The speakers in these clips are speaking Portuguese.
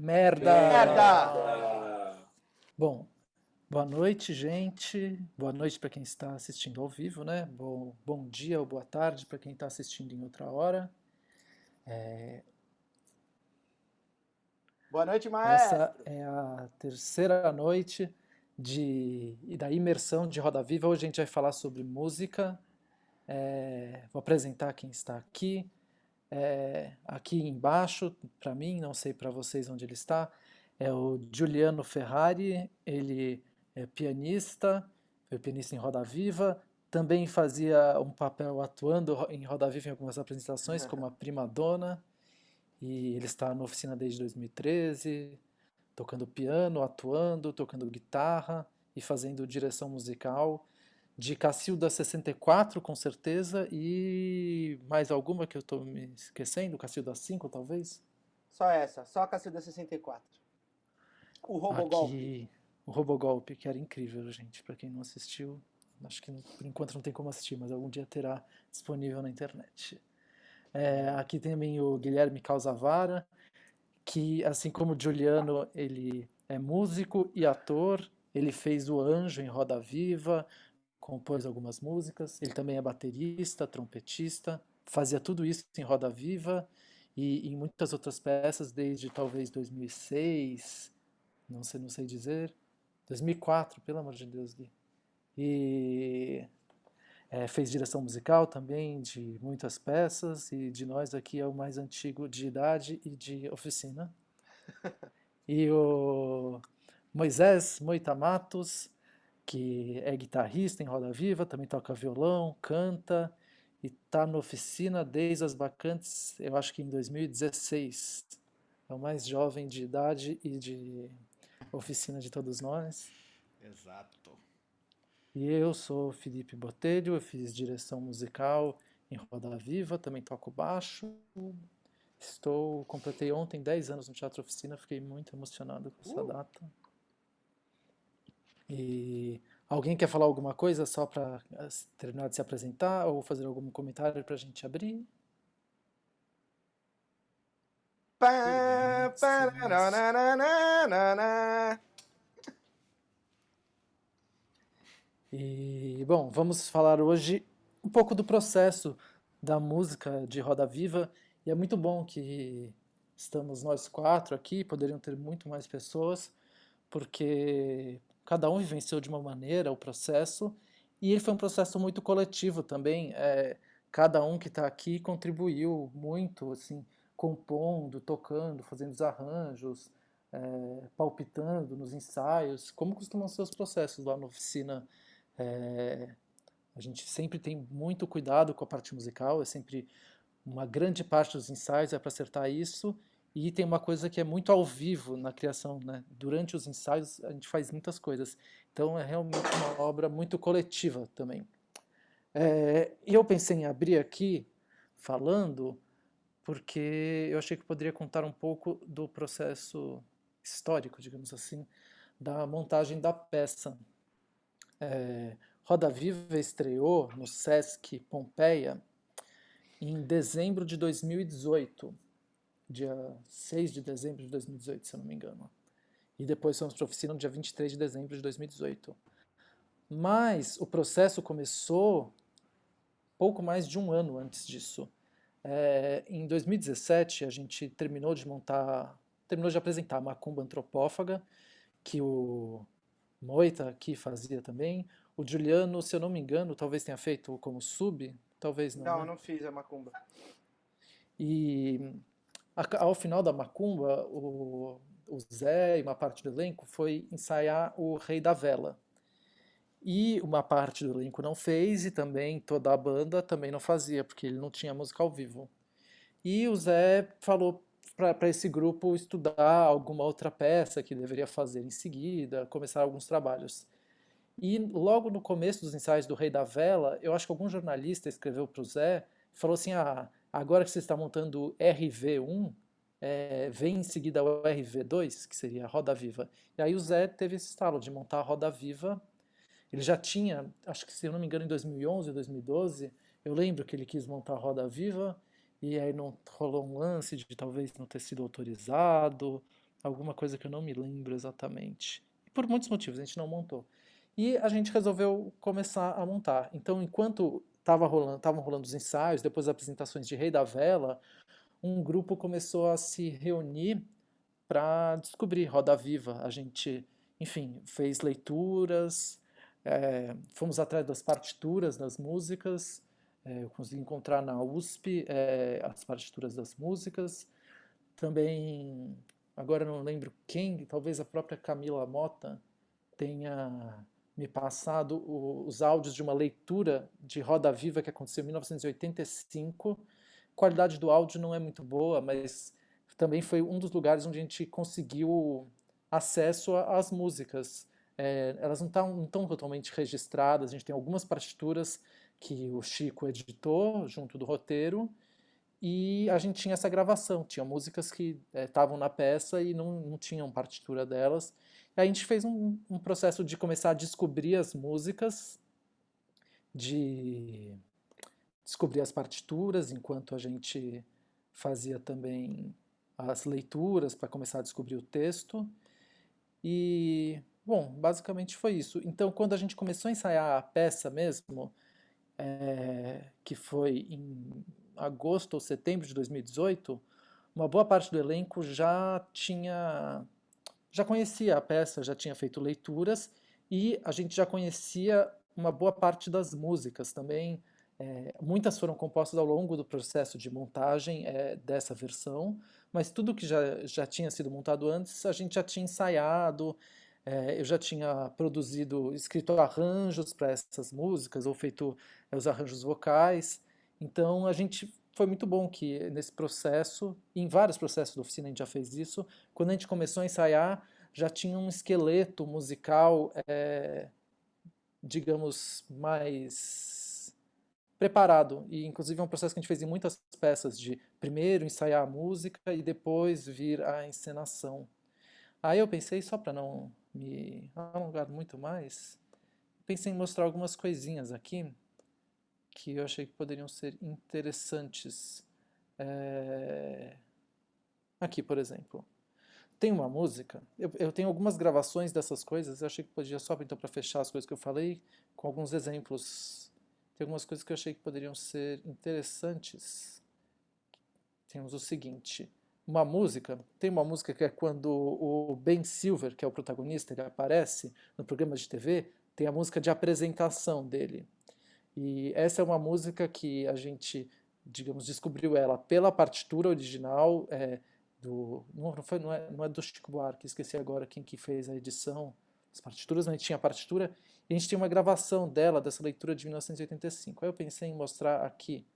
Merda! Merda! Bom, boa noite, gente. Boa noite para quem está assistindo ao vivo, né? Bom, bom dia ou boa tarde para quem está assistindo em outra hora. É... Boa noite, maestro! Essa é a terceira noite de, da imersão de Roda Viva. Hoje a gente vai falar sobre música. É... Vou apresentar quem está aqui. É, aqui embaixo, para mim, não sei para vocês onde ele está, é o Giuliano Ferrari, ele é pianista, foi pianista em Roda Viva, também fazia um papel atuando em Roda Viva em algumas apresentações, como a Prima Donna, e ele está na oficina desde 2013, tocando piano, atuando, tocando guitarra e fazendo direção musical, de Cacilda 64, com certeza, e mais alguma que eu estou me esquecendo? Cacilda 5, talvez? Só essa, só a Cacilda 64. O Robogolpe. Aqui, o Robogolpe, que era incrível, gente, para quem não assistiu. Acho que por enquanto não tem como assistir, mas algum dia terá disponível na internet. É, aqui também o Guilherme Causavara, que assim como o Giuliano, ele é músico e ator, ele fez o Anjo em Roda Viva, compôs algumas músicas, ele também é baterista, trompetista, fazia tudo isso em Roda Viva e em muitas outras peças desde talvez 2006, não sei, não sei dizer, 2004, pelo amor de Deus, Gui. E é, fez direção musical também de muitas peças e de nós aqui é o mais antigo de idade e de oficina. e o Moisés Moita Matos, que é guitarrista em Roda Viva, também toca violão, canta e está na oficina desde as bacantes, eu acho que em 2016. É o mais jovem de idade e de oficina de todos nós. Exato. E eu sou Felipe Botelho, eu fiz direção musical em Roda Viva, também toco baixo. Estou, completei ontem 10 anos no Teatro Oficina, fiquei muito emocionado com essa uh. data. E alguém quer falar alguma coisa só para eh, terminar de se apresentar ou fazer algum comentário para a gente abrir? E, bom, vamos falar hoje um pouco do processo da música de Roda Viva, e é muito bom que estamos nós quatro aqui, poderiam ter muito mais pessoas, porque cada um vivenciou de uma maneira o processo, e ele foi um processo muito coletivo também, é, cada um que está aqui contribuiu muito, assim, compondo, tocando, fazendo os arranjos, é, palpitando nos ensaios, como costumam ser os processos lá na oficina. É, a gente sempre tem muito cuidado com a parte musical, é sempre uma grande parte dos ensaios é para acertar isso, e tem uma coisa que é muito ao vivo na criação, né? Durante os ensaios a gente faz muitas coisas. Então é realmente uma obra muito coletiva também. É, e eu pensei em abrir aqui falando porque eu achei que poderia contar um pouco do processo histórico, digamos assim, da montagem da peça. É, Roda Viva estreou no Sesc Pompeia em dezembro de 2018 dia 6 de dezembro de 2018, se eu não me engano. E depois fomos para a oficina no dia 23 de dezembro de 2018. Mas o processo começou pouco mais de um ano antes disso. É, em 2017 a gente terminou de montar, terminou de apresentar a Macumba Antropófaga, que o Moita aqui fazia também. O Juliano, se eu não me engano, talvez tenha feito como sub, talvez não. Não, né? não fiz a Macumba. E ao final da macumba, o, o Zé e uma parte do elenco foi ensaiar o Rei da Vela. E uma parte do elenco não fez, e também toda a banda também não fazia, porque ele não tinha música ao vivo. E o Zé falou para esse grupo estudar alguma outra peça que deveria fazer em seguida, começar alguns trabalhos. E logo no começo dos ensaios do Rei da Vela, eu acho que algum jornalista escreveu para o Zé, falou assim, ah, Agora que você está montando o RV1, é, vem em seguida o RV2, que seria a roda viva. E aí o Zé teve esse estalo de montar a roda viva. Ele já tinha, acho que se eu não me engano, em 2011 ou 2012, eu lembro que ele quis montar a roda viva, e aí não rolou um lance de talvez não ter sido autorizado, alguma coisa que eu não me lembro exatamente. E por muitos motivos a gente não montou. E a gente resolveu começar a montar. Então, enquanto estavam rolando, rolando os ensaios, depois as apresentações de Rei da Vela, um grupo começou a se reunir para descobrir Roda Viva. A gente, enfim, fez leituras, é, fomos atrás das partituras das músicas, é, eu consegui encontrar na USP é, as partituras das músicas, também, agora não lembro quem, talvez a própria Camila Mota tenha me passado o, os áudios de uma leitura de Roda Viva que aconteceu em 1985. A qualidade do áudio não é muito boa, mas também foi um dos lugares onde a gente conseguiu acesso às músicas. É, elas não estão não totalmente registradas, a gente tem algumas partituras que o Chico editou junto do roteiro, e a gente tinha essa gravação, tinha músicas que estavam é, na peça e não, não tinham partitura delas, a gente fez um, um processo de começar a descobrir as músicas, de descobrir as partituras, enquanto a gente fazia também as leituras para começar a descobrir o texto. E, bom, basicamente foi isso. Então, quando a gente começou a ensaiar a peça mesmo, é, que foi em agosto ou setembro de 2018, uma boa parte do elenco já tinha já conhecia a peça, já tinha feito leituras e a gente já conhecia uma boa parte das músicas também. É, muitas foram compostas ao longo do processo de montagem é, dessa versão, mas tudo que já, já tinha sido montado antes a gente já tinha ensaiado, é, eu já tinha produzido, escrito arranjos para essas músicas ou feito é, os arranjos vocais, então a gente foi muito bom que nesse processo, em vários processos da oficina a gente já fez isso, quando a gente começou a ensaiar, já tinha um esqueleto musical, é, digamos, mais preparado. E inclusive é um processo que a gente fez em muitas peças, de primeiro ensaiar a música e depois vir a encenação. Aí eu pensei, só para não me alongar muito mais, pensei em mostrar algumas coisinhas aqui, que eu achei que poderiam ser interessantes. É... Aqui, por exemplo. Tem uma música, eu, eu, tenho algumas gravações dessas coisas, eu achei que podia só, então, para fechar as coisas que eu falei, com alguns exemplos. Tem algumas coisas que eu achei que poderiam ser interessantes. Temos o seguinte, uma música, tem uma música que é quando o Ben Silver, que é o protagonista, ele aparece no programa de TV, tem a música de apresentação dele. E essa é uma música que a gente, digamos, descobriu ela pela partitura original é, do... Não, foi, não, é, não é do Chico Buarque, esqueci agora quem que fez a edição das partituras, mas a gente tinha a partitura e a gente tinha uma gravação dela, dessa leitura de 1985. Aí eu pensei em mostrar aqui.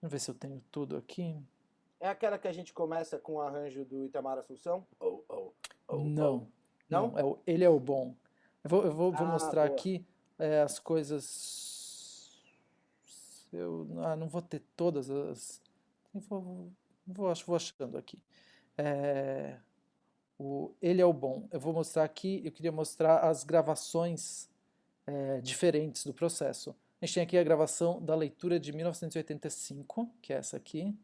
Vamos ver se eu tenho tudo aqui. É aquela que a gente começa com o arranjo do Itamar Assunção? Oh, oh, oh, não. Não? não é o, ele é o bom. Eu vou, eu vou, vou ah, mostrar boa. aqui é, as coisas eu ah, não vou ter todas as... Vou, vou, vou achando aqui. É, o, ele é o bom. Eu vou mostrar aqui, eu queria mostrar as gravações é, diferentes do processo. A gente tem aqui a gravação da leitura de 1985, que é essa aqui.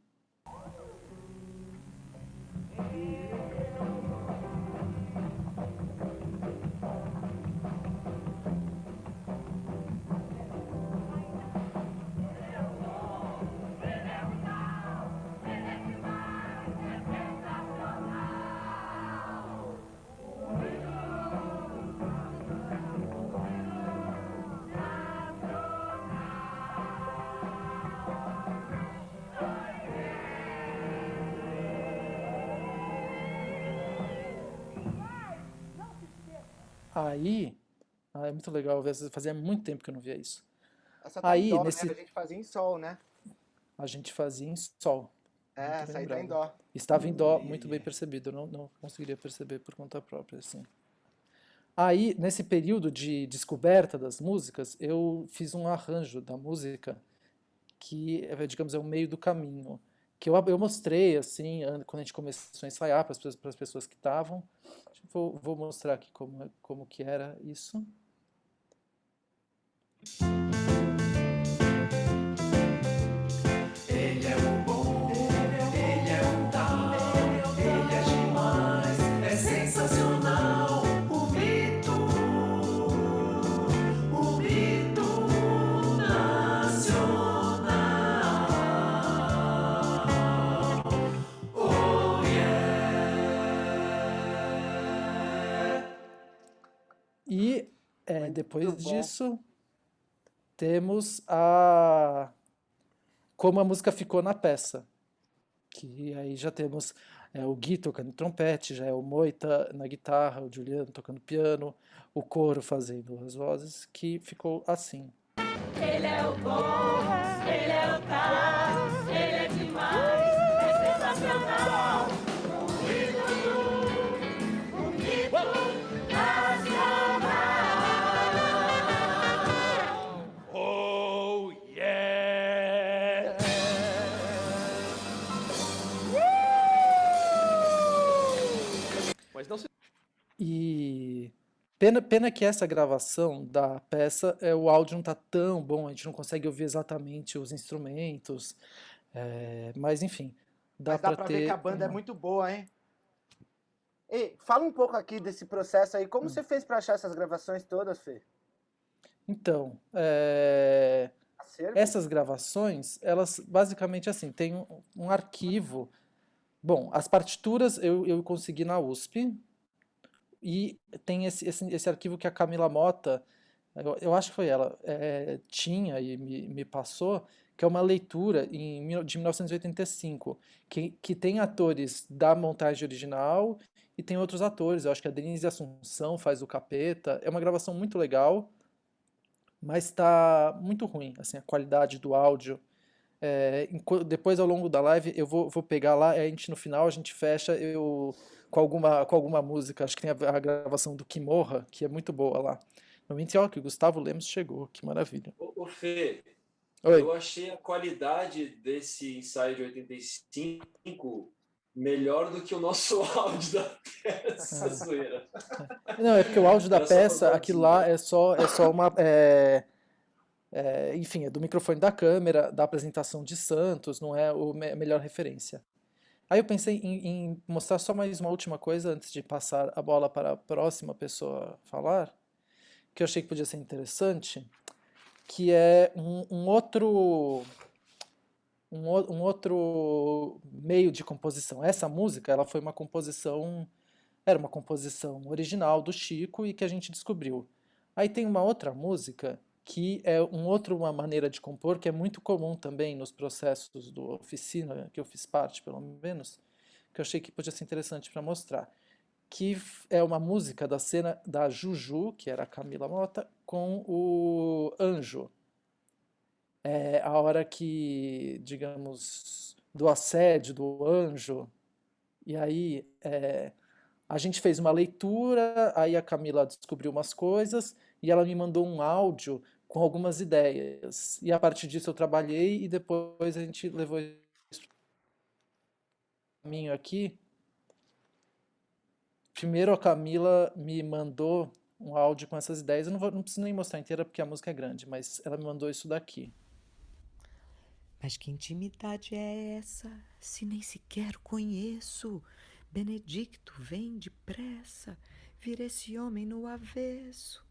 Aí, ah, é muito legal ver, fazia muito tempo que eu não via isso. Essa tá aí, dó, né? nesse... né? A gente fazia em sol, né? A gente fazia em sol. É, essa aí tá em dó. Estava em dó, muito bem percebido. Eu não, não conseguiria perceber por conta própria, assim. Aí, nesse período de descoberta das músicas, eu fiz um arranjo da música que, é, digamos, é o meio do caminho. Que eu, eu mostrei, assim, quando a gente começou a ensaiar para as pessoas, pessoas que estavam. Vou, vou mostrar aqui como, como que era isso. É, depois disso, temos a como a música ficou na peça. Que aí já temos é, o Gui tocando trompete, já é o Moita na guitarra, o Juliano tocando piano, o coro fazendo as vozes, que ficou assim. Ele é o bom, ele é o tal, E pena, pena que essa gravação da peça, é, o áudio não tá tão bom, a gente não consegue ouvir exatamente os instrumentos, é, mas enfim, dá Mas dá para ter ver que a banda é muito boa, hein? Ei, fala um pouco aqui desse processo aí. Hum. Como você fez pra achar essas gravações todas, Fê? Então, é, essas gravações, elas basicamente assim, tem um, um arquivo. Bom, as partituras eu, eu consegui na USP e tem esse, esse, esse arquivo que a Camila Mota, eu, eu acho que foi ela, é, tinha e me, me passou, que é uma leitura em, de 1985, que, que tem atores da montagem original e tem outros atores. Eu acho que a Denise Assunção faz o Capeta. É uma gravação muito legal mas está muito ruim, assim, a qualidade do áudio. É, depois, ao longo da live, eu vou, vou pegar lá, a gente no final a gente fecha eu com alguma, com alguma música. Acho que tem a, a gravação do Kimorra, que é muito boa lá. Momento, ó, que o Gustavo Lemos chegou, que maravilha. Ô, ô Fê, Oi. eu achei a qualidade desse ensaio de 85 melhor do que o nosso áudio da peça zoeira. Não, é porque o áudio da Era peça, aquilo lá é só, é só uma. é, é, enfim, é do microfone da câmera, da apresentação de Santos, não é a melhor referência. Aí eu pensei em, em mostrar só mais uma última coisa antes de passar a bola para a próxima pessoa falar, que eu achei que podia ser interessante, que é um, um outro um, um outro meio de composição. Essa música, ela foi uma composição, era uma composição original do Chico e que a gente descobriu. Aí tem uma outra música que é um outro uma maneira de compor que é muito comum também nos processos do oficina que eu fiz parte, pelo menos, que eu achei que podia ser interessante para mostrar, que é uma música da cena da Juju, que era a Camila Mota, com o Anjo. É a hora que, digamos, do assédio do anjo, e aí é, a gente fez uma leitura, aí a Camila descobriu umas coisas, e ela me mandou um áudio com algumas ideias. E a partir disso eu trabalhei, e depois a gente levou isso caminho aqui. Primeiro a Camila me mandou um áudio com essas ideias, eu não, vou, não preciso nem mostrar inteira porque a música é grande, mas ela me mandou isso daqui. Mas que intimidade é essa, se nem sequer conheço? Benedicto, vem depressa, vira esse homem no avesso.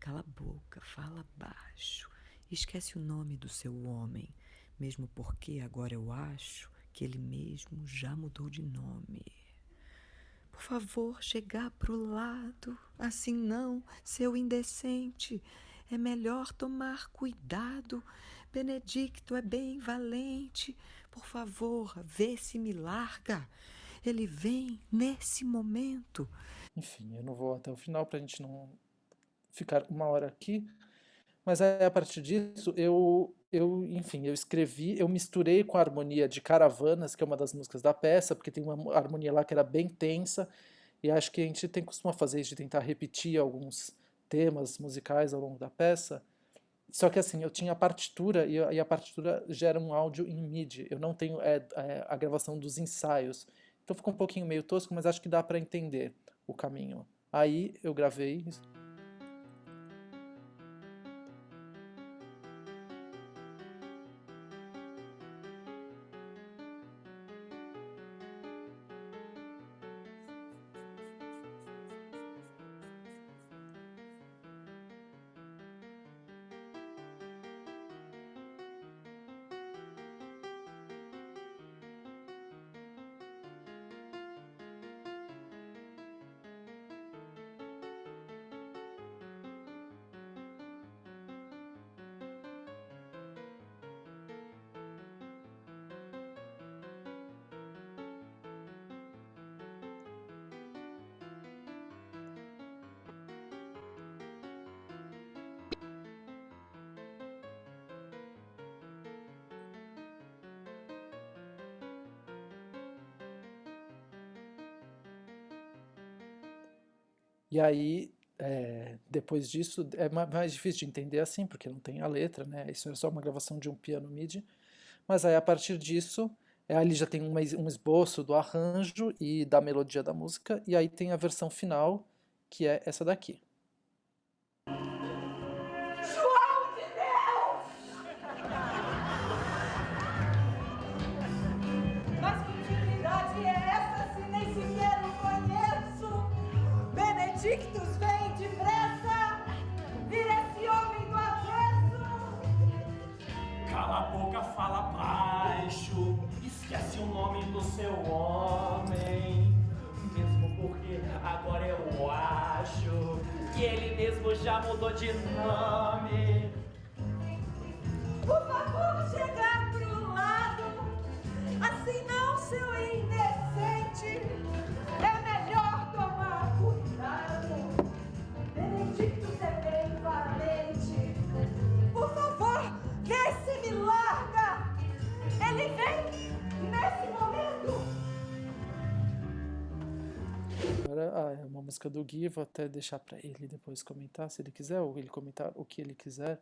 Cala a boca, fala baixo, esquece o nome do seu homem, mesmo porque agora eu acho que ele mesmo já mudou de nome. Por favor, chegar pro lado, assim não, seu indecente. É melhor tomar cuidado. Benedicto é bem valente. Por favor, vê se me larga. Ele vem nesse momento. Enfim, eu não vou até o final para a gente não ficar uma hora aqui. Mas aí, a partir disso, eu, eu, enfim, eu escrevi, eu misturei com a harmonia de Caravanas, que é uma das músicas da peça, porque tem uma harmonia lá que era bem tensa, e acho que a gente tem costuma fazer isso de tentar repetir alguns temas musicais ao longo da peça. Só que assim, eu tinha a partitura e a, e a partitura gera um áudio em MIDI. Eu não tenho é, é, a gravação dos ensaios. Então ficou um pouquinho meio tosco, mas acho que dá para entender o caminho. Aí eu gravei E aí, é, depois disso, é mais difícil de entender assim, porque não tem a letra, né? Isso é só uma gravação de um piano MIDI. Mas aí, a partir disso, é, ali já tem um, um esboço do arranjo e da melodia da música, e aí tem a versão final, que é essa daqui. Música do Gui, vou até deixar para ele depois comentar, se ele quiser, ou ele comentar o que ele quiser.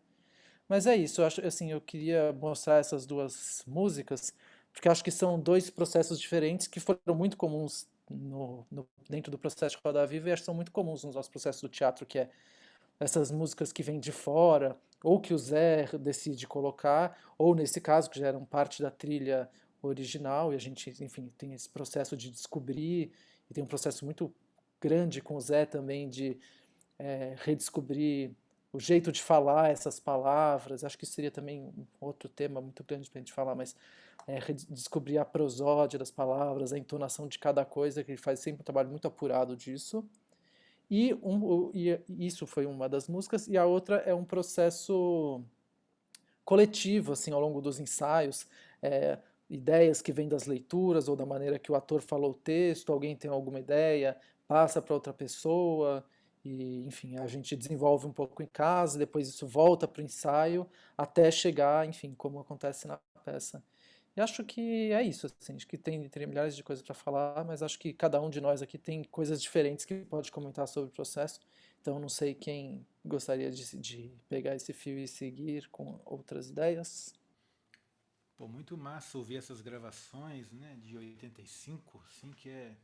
Mas é isso, eu acho assim, eu queria mostrar essas duas músicas, porque acho que são dois processos diferentes que foram muito comuns no, no, dentro do processo de Roda Viva e acho que são muito comuns nos nossos processos do teatro, que é essas músicas que vêm de fora, ou que o Zé decide colocar, ou nesse caso, que já eram parte da trilha original, e a gente, enfim, tem esse processo de descobrir, e tem um processo muito grande com o Zé também de é, redescobrir o jeito de falar essas palavras, acho que seria também um outro tema muito grande para a gente falar, mas é, descobrir a prosódia das palavras, a entonação de cada coisa, que ele faz sempre um trabalho muito apurado disso. E, um, e isso foi uma das músicas, e a outra é um processo coletivo, assim, ao longo dos ensaios, é, ideias que vêm das leituras ou da maneira que o ator falou o texto, alguém tem alguma ideia, passa para outra pessoa, e enfim, a gente desenvolve um pouco em casa, depois isso volta para o ensaio, até chegar, enfim, como acontece na peça. E acho que é isso, assim, acho que tem, tem milhares de coisas para falar, mas acho que cada um de nós aqui tem coisas diferentes que pode comentar sobre o processo, então não sei quem gostaria de, de pegar esse fio e seguir com outras ideias. Pô, muito massa ouvir essas gravações né, de 85, assim, que é,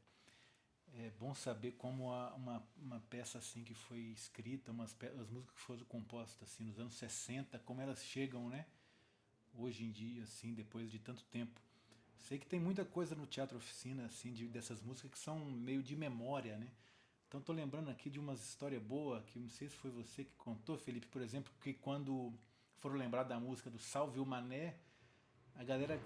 é bom saber como uma, uma peça assim que foi escrita, umas as músicas que foram compostas assim, nos anos 60, como elas chegam né, hoje em dia, assim, depois de tanto tempo. Sei que tem muita coisa no Teatro Oficina assim, de, dessas músicas que são meio de memória, né? Então estou lembrando aqui de umas histórias boas, que não sei se foi você que contou, Felipe, por exemplo, que quando foram lembrar da música do Salve o Mané, a galera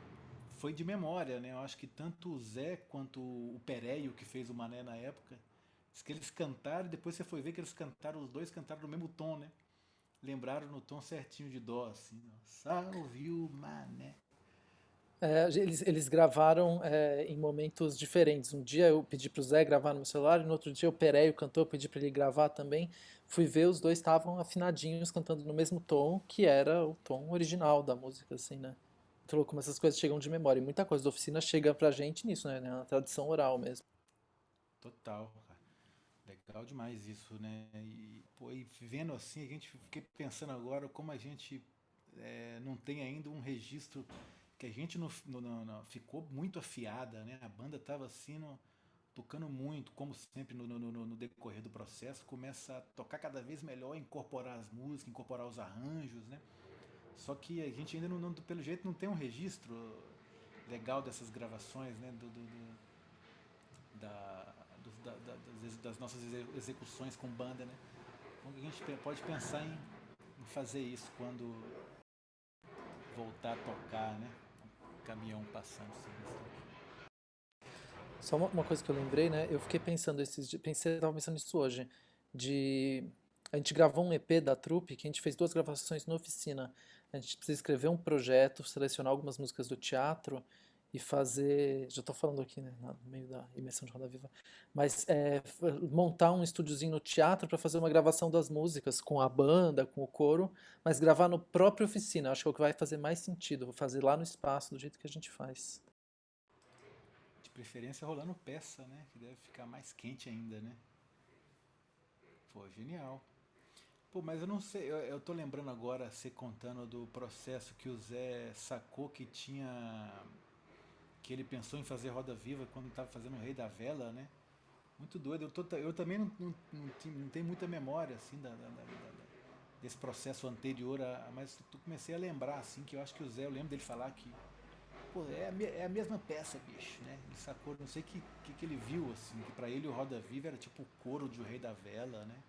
foi de memória, né? Eu acho que tanto o Zé quanto o Pereio, que fez o Mané na época, diz que eles cantaram depois você foi ver que eles cantaram, os dois cantaram no mesmo tom, né? Lembraram no tom certinho de dó, assim, ó. Salve o Mané. É, eles, eles gravaram é, em momentos diferentes. Um dia eu pedi para o Zé gravar no meu celular, e no outro dia o Pereio cantou, eu pedi para ele gravar também. Fui ver, os dois estavam afinadinhos, cantando no mesmo tom, que era o tom original da música, assim, né? Muito como essas coisas chegam de memória. E muita coisa da oficina chega pra gente nisso, né? Na tradição oral mesmo. Total, cara. Legal demais isso, né? E, pô, e vendo assim, a gente fiquei pensando agora como a gente é, não tem ainda um registro que a gente não, ficou muito afiada, né? A banda tava assim, no, tocando muito, como sempre no, no, no, decorrer do processo, começa a tocar cada vez melhor, incorporar as músicas, incorporar os arranjos, né? Só que a gente ainda, não, não, pelo jeito, não tem um registro legal dessas gravações, né? Do, do, do da, do, da, da, das, das, nossas execuções com banda, né? Então a gente pode pensar em, em fazer isso quando voltar a tocar, né? Um caminhão passando assim. Só uma, uma, coisa que eu lembrei, né? Eu fiquei pensando esses pensei, estava pensando nisso hoje, de a gente gravou um EP da trupe que a gente fez duas gravações na oficina a gente precisa escrever um projeto, selecionar algumas músicas do teatro e fazer, já estou falando aqui né, no meio da imersão de Roda Viva, mas é, montar um estúdiozinho no teatro para fazer uma gravação das músicas com a banda, com o coro, mas gravar no próprio oficina, acho que é o que vai fazer mais sentido, vou fazer lá no espaço, do jeito que a gente faz. De preferência rolando peça, né, que deve ficar mais quente ainda, né? Pô, genial. Pô, mas eu não sei, eu, eu tô lembrando agora, você contando do processo que o Zé sacou que tinha. que ele pensou em fazer Roda Viva quando estava fazendo o Rei da Vela, né? Muito doido. Eu, tô, eu também não, não, não, não, tenho muita memória, assim, da, da, da, desse processo anterior, a, mas eu comecei a lembrar, assim, que eu acho que o Zé, eu lembro dele falar que. Pô, é a, é a mesma peça, bicho, né? Ele sacou, não sei o que, que, que ele viu, assim, que pra ele o Roda Viva era tipo o coro de O Rei da Vela, né?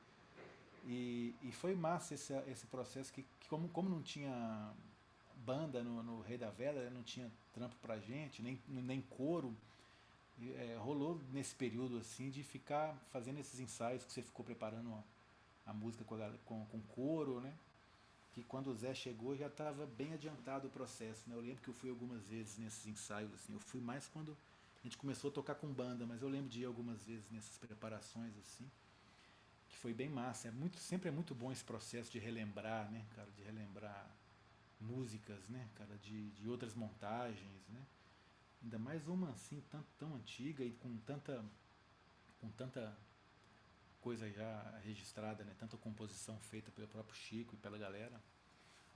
E, e foi massa esse, esse processo que, que como, como não tinha banda no, no Rei da Vela, não tinha trampo pra gente, nem, nem coro, é, rolou nesse período assim de ficar fazendo esses ensaios que você ficou preparando a, a música com, a, com, com coro, né? Que quando o Zé chegou já estava bem adiantado o processo, né? Eu lembro que eu fui algumas vezes nesses ensaios, assim. Eu fui mais quando a gente começou a tocar com banda, mas eu lembro de ir algumas vezes nessas preparações, assim foi bem massa. É muito, sempre é muito bom esse processo de relembrar, né, cara, de relembrar músicas, né, cara, de, de outras montagens, né. Ainda mais uma assim tão, tão antiga e com tanta com tanta coisa já registrada, né, tanta composição feita pelo próprio Chico e pela galera.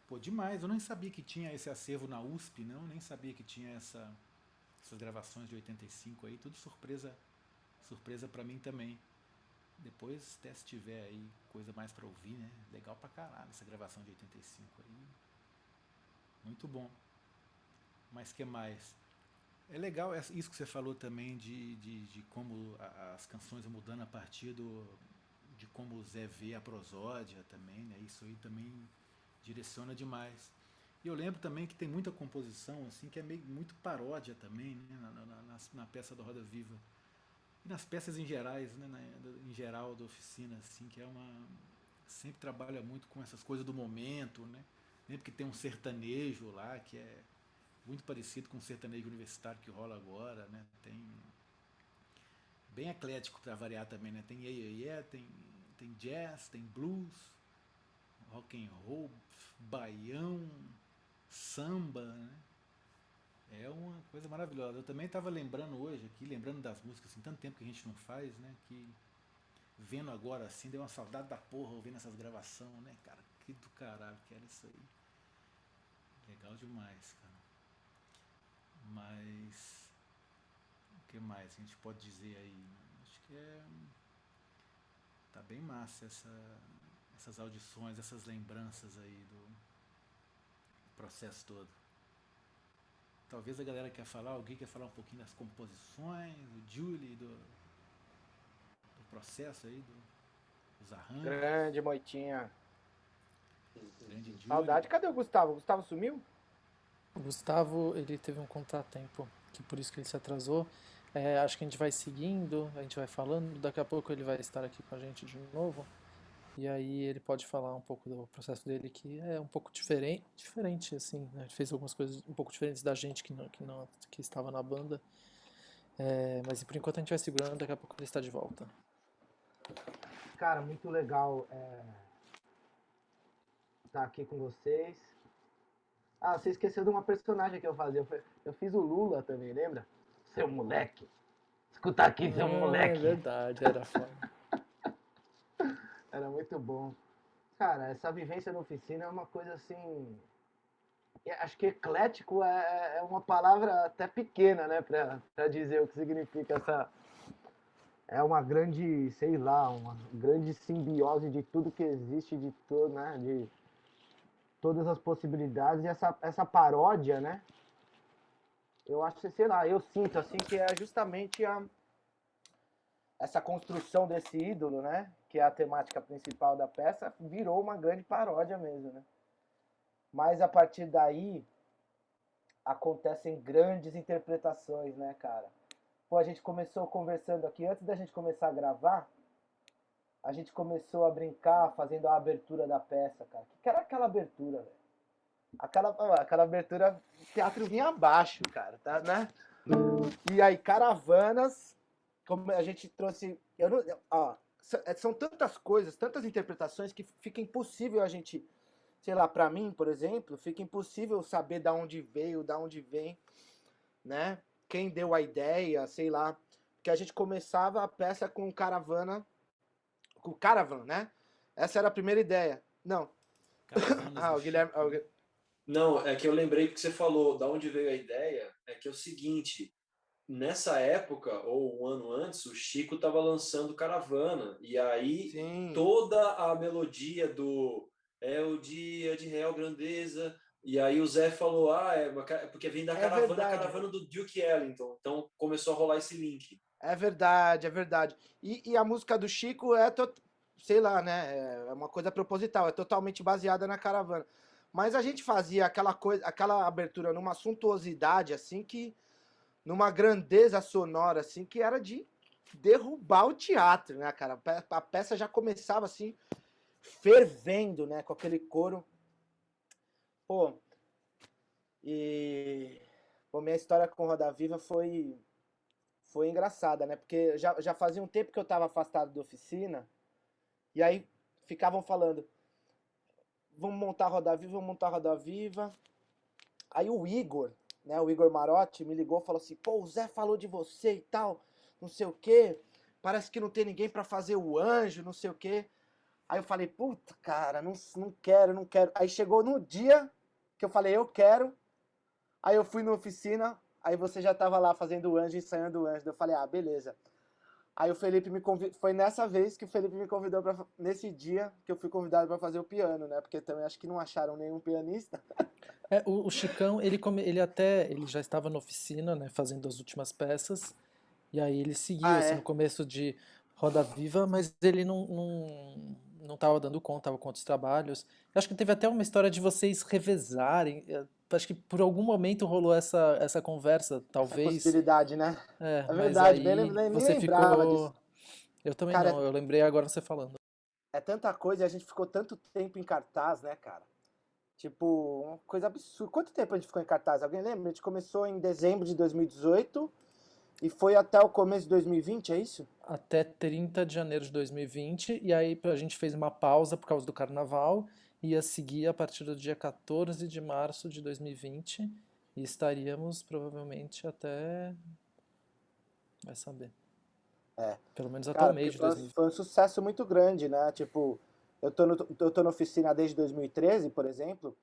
Pô, demais. Eu nem sabia que tinha esse acervo na USP, não, nem sabia que tinha essa essas gravações de 85 aí, tudo surpresa surpresa para mim também. Depois, até se tiver aí coisa mais para ouvir, né? Legal pra caralho essa gravação de 85 aí. Muito bom. Mas que mais? É legal isso que você falou também de, de, de como as canções mudando a partir do, de como o Zé vê a prosódia também, né? Isso aí também direciona demais. E eu lembro também que tem muita composição assim que é meio muito paródia também, né? na, na, na, na peça da Roda Viva e nas peças em gerais, né, na, em geral da oficina, assim, que é uma sempre trabalha muito com essas coisas do momento, né? Lembro que tem um sertanejo lá que é muito parecido com o sertanejo universitário que rola agora, né? Tem bem eclético para variar também, né? Tem yeah, yeah, yeah, tem tem jazz, tem blues, rock and roll, baião, samba, né? É uma coisa maravilhosa. Eu também estava lembrando hoje aqui, lembrando das músicas, assim, tanto tempo que a gente não faz, né? Que vendo agora assim, deu uma saudade da porra ouvindo essas gravações, né, cara? Que do caralho que era isso aí. Legal demais, cara. Mas. O que mais a gente pode dizer aí? Acho que é. Tá bem massa essa, essas audições, essas lembranças aí do processo todo. Talvez a galera quer falar, alguém quer falar um pouquinho das composições, do Julie, do, do processo aí, do, dos arranjos. Grande Moitinha. Grande Julie. Saudade. Cadê o Gustavo? O Gustavo sumiu? O Gustavo, ele teve um contratempo, que por isso que ele se atrasou. É, acho que a gente vai seguindo, a gente vai falando, daqui a pouco ele vai estar aqui com a gente de novo. E aí ele pode falar um pouco do processo dele, que é um pouco diferente, diferente assim, né? Ele fez algumas coisas um pouco diferentes da gente que não, que, não, que estava na banda. É, mas por enquanto a gente vai segurando, daqui a pouco ele está de volta. Cara, muito legal é, estar aqui com vocês. Ah, você esqueceu de uma personagem que eu fazia. Eu, eu fiz o Lula também, lembra? Seu moleque. Escuta aqui, seu Ah, moleque. É verdade, era foda. Era muito bom. Cara, essa vivência na oficina é uma coisa assim. Acho que eclético é, é uma palavra até pequena, né, pra, pra dizer o que significa essa. É uma grande, sei lá, uma grande simbiose de tudo que existe, de todo, né, de todas as possibilidades e essa, essa paródia, né? Eu acho que, sei lá, eu sinto assim que é justamente a, essa construção desse ídolo, né? Que é a temática principal da peça, virou uma grande paródia mesmo, né? Mas a partir daí acontecem grandes interpretações, né, cara? Pô, a gente começou conversando aqui, antes da gente começar a gravar, a gente começou a brincar fazendo a abertura da peça, cara. O que era aquela abertura, velho? Aquela, aquela abertura, teatro vinha abaixo, cara, tá, né? E aí, caravanas, como a gente trouxe. Eu não, ó, são tantas coisas, tantas interpretações que fica impossível a gente, sei lá, pra mim, por exemplo, fica impossível saber da onde veio, da onde vem, né? Quem deu a ideia, sei lá. Porque a gente começava a peça com caravana, o Caravan, né? Essa era a primeira ideia. Não. Ah, o Guilherme. Ah, Não, é que eu lembrei que você falou, da onde veio a ideia, é que é o seguinte, nessa época, ou um ano antes, o Chico estava lançando Caravana, e aí Sim. toda a melodia do É o dia de real grandeza, e aí o Zé falou, ah, é, uma é porque vem da É caravana, verdade. caravana do Duke Ellington, então começou a rolar esse link. É verdade, é verdade. E, e a música do Chico é, sei lá, né? É uma coisa proposital, é totalmente baseada na caravana. Mas a gente fazia aquela coisa, aquela abertura numa suntuosidade, assim, que. Numa grandeza sonora, assim, que era de derrubar o teatro, né, cara? A pe- A peça já começava assim, fervendo, né? Com aquele coro. Pô. E. Pô, minha história com Roda Viva foi foi engraçada, né? Porque já, já fazia um tempo que eu tava afastado da oficina, e aí ficavam falando, vamos montar Roda Viva, vamos montar Roda Viva. Aí o Igor, né, o Igor Marotti, me ligou e falou assim, pô, o Zé falou de você e tal, não sei o quê, parece que não tem ninguém pra fazer o anjo, não sei o quê. Aí eu falei, puta, cara, não, não quero, não quero. Aí chegou no dia que eu falei, eu quero, aí eu fui na oficina, Aí você já tava lá fazendo o anjo, ensaiando o anjo. Eu falei, ah, beleza. Aí o Felipe me convidou. Foi nessa vez que o Felipe me convidou para nesse dia que eu fui convidado para fazer o piano, né? Porque também acho que não acharam nenhum pianista. É, o, o Chicão, ele, come, ele até ele já estava na oficina, né, fazendo as últimas peças, e aí ele seguiu Ah, assim, é? no começo de Roda Viva, mas ele não, não, não tava dando conta, estava com outros trabalhos. Eu acho que teve até uma história de vocês revezarem. Eu Acho que por algum momento rolou essa, essa conversa, Essa talvez. possibilidade, né? É, É verdade, bem aí lem- nem você lembrava ficou. disso. Eu também Cara, não, eu lembrei agora você falando. É tanta coisa e a gente ficou tanto tempo em cartaz, né, cara? Tipo, uma coisa absurda. Quanto tempo a gente ficou em cartaz? Alguém lembra? A gente começou em dezembro de 2018 e foi até o começo de 2020, é isso? até 30 de janeiro de 2020, e aí a gente fez uma pausa por causa do carnaval, ia seguir a partir do dia 14 de março de 2020, e estaríamos provavelmente até. Vai saber. É. Pelo menos até o mês de foi, 2020. foi um sucesso muito grande, né? Tipo, eu tô, no, eu tô na oficina desde 2013, por exemplo.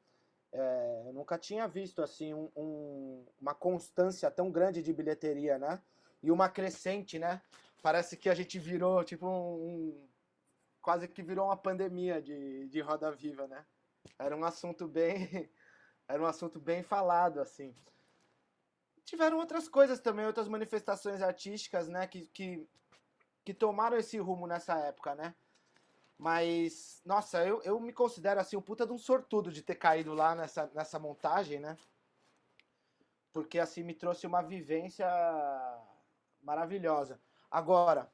é, eu nunca tinha visto assim um- um- uma constância tão grande de bilheteria, né? E uma crescente, né? Parece que a gente virou tipo um- quase que virou uma pandemia de, de Roda Viva, né? Era um assunto bem era um assunto bem falado assim. Tiveram outras coisas também, outras manifestações artísticas, né? Que, que que tomaram esse rumo nessa época, né? Mas, nossa, eu, eu me considero assim um puta de um sortudo de ter caído lá nessa, nessa montagem, né? Porque assim me trouxe uma vivência maravilhosa. Agora,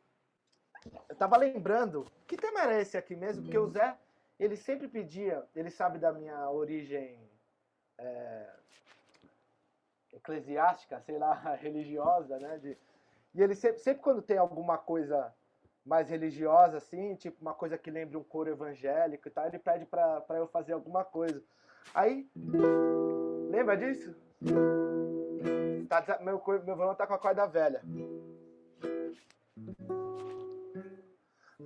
eu tava lembrando, que tema era esse aqui mesmo? Porque o Zé, ele sempre pedia, ele sabe da minha origem é, eclesiástica, sei lá, religiosa, né? De, e ele sempre, sempre quando tem alguma coisa mais religiosa, assim, tipo uma coisa que lembre um coro evangélico e tal, ele pede pra, pra eu fazer alguma coisa. Aí, lembra disso? Tá meu, meu violão tá com a corda velha.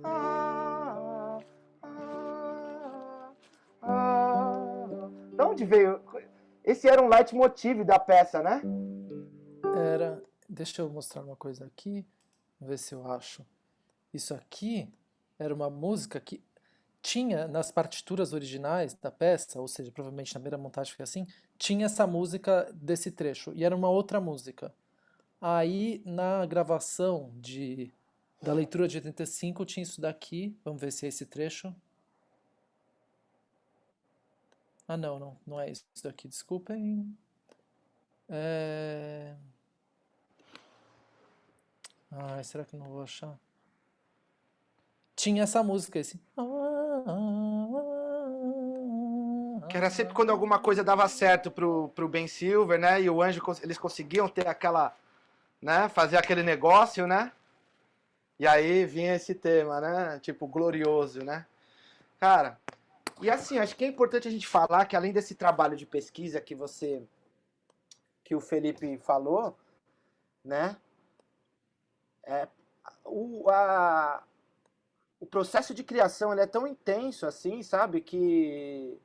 Ah, ah, ah. Da onde veio? Esse era um leitmotiv da peça, né? Era. Deixa eu mostrar uma coisa aqui, ver se eu acho. Isso aqui era uma música que tinha nas partituras originais da peça, ou seja, provavelmente na primeira montagem foi assim, tinha essa música desse trecho, e era uma outra música. Aí na gravação de da leitura de 85 tinha isso daqui, vamos ver se é esse trecho. Ah não, não, não é isso daqui, desculpem. É... Ai, será que não vou achar? Tinha essa música, esse. Que era sempre quando alguma coisa dava certo pro, pro Ben Silver, né? E o Anjo, eles conseguiam ter aquela, né? Fazer aquele negócio, né? E aí vinha esse tema, né? Tipo, glorioso, né? Cara, e assim, acho que é importante a gente falar que além desse trabalho de pesquisa que você, que o Felipe falou, né? É, o, a, o processo de criação ele é tão intenso assim, sabe, que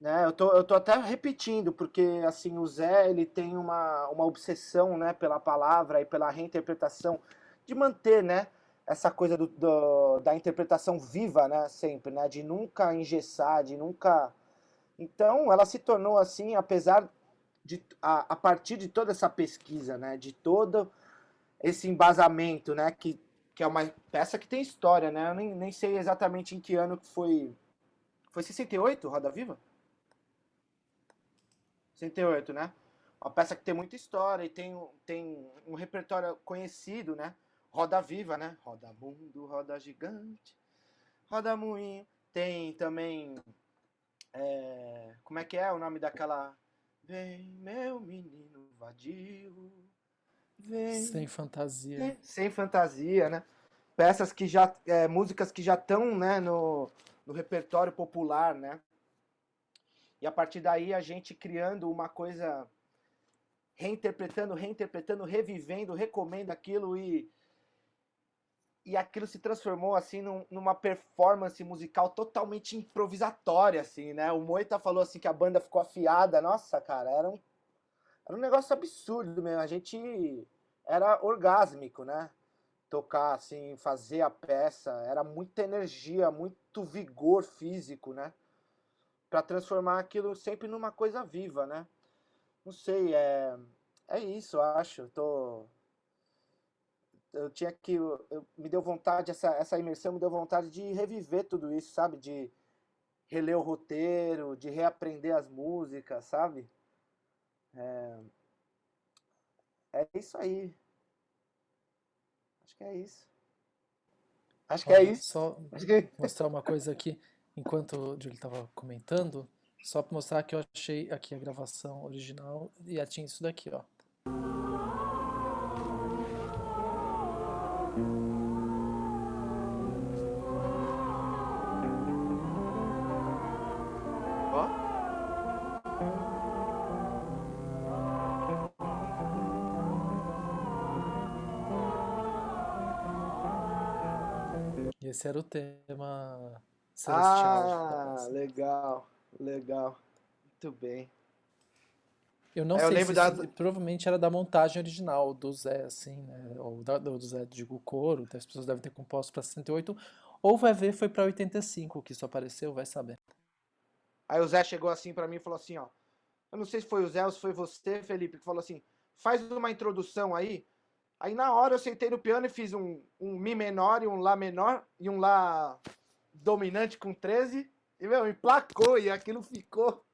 né, eu tô, eu tô até repetindo, porque assim, o Zé ele tem uma, uma obsessão né, pela palavra e pela reinterpretação de manter, né? Essa coisa do, do, da interpretação viva, né? Sempre, né? De nunca engessar, de nunca. Então, ela se tornou assim, apesar de. A, a partir de toda essa pesquisa, né? De todo esse embasamento, né? Que, que é uma peça que tem história, né? Eu nem, nem sei exatamente em que ano que foi. Foi 68, Roda Viva? 68, né? Uma peça que tem muita história e tem, tem um repertório conhecido, né? Roda Viva, né? Roda Mundo, Roda Gigante, Roda Moinho. Tem também. É, como é que é o nome daquela. Vem, meu menino vadio. Vem. Sem fantasia. Sem fantasia, né? Peças que já. É, músicas que já estão né, no, no repertório popular, né? E a partir daí a gente criando uma coisa. Reinterpretando, reinterpretando, revivendo, recomendo aquilo e e aquilo se transformou assim num, numa performance musical totalmente improvisatória assim, né? O Moita falou assim que a banda ficou afiada. Nossa, cara, era um era um negócio absurdo mesmo. A gente era orgásmico, né? Tocar assim, fazer a peça, era muita energia, muito vigor físico, né? Para transformar aquilo sempre numa coisa viva, né? Não sei, é é isso, acho. Tô eu tinha que. Eu, me deu vontade, essa, essa imersão me deu vontade de reviver tudo isso, sabe? De reler o roteiro, de reaprender as músicas, sabe? É, é isso aí. Acho que é isso. Acho que é isso. Só que... mostrar uma coisa aqui, enquanto o Júlio estava comentando, só para mostrar que eu achei aqui a gravação original e tinha isso daqui, ó. Esse era o tema celestial. Ah, legal, legal. Muito bem. Eu não É, sei lembro se da- isso provavelmente era da montagem original do Zé, assim, né? Ou da, do Zé, digo, coro, então as pessoas devem ter composto para 68, ou vai ver foi para 85 que isso apareceu, vai saber. Aí o Zé chegou assim pra mim e falou assim, ó. Eu não sei se foi o Zé ou se foi você, Felipe, que falou assim: faz uma introdução aí. Aí na hora eu sentei no piano e fiz um, um Mi menor e um Lá menor e um Lá dominante com 13. E, meu, emplacou e aquilo ficou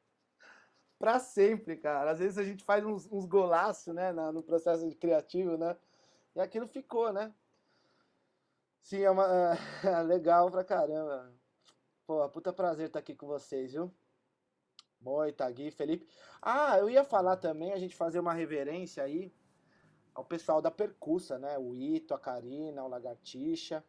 pra sempre, cara. Às vezes a gente faz uns, uns golaços, né, na- no processo criativo, né? E aquilo ficou, né? Sim, é uma. é legal pra caramba. Pô, puta prazer estar aqui com vocês, viu? Moita, Gui, Felipe. Ah, eu ia falar também, a gente fazer uma reverência aí ao pessoal da Percussa, né? O Ito, a Karina, o Lagartixa,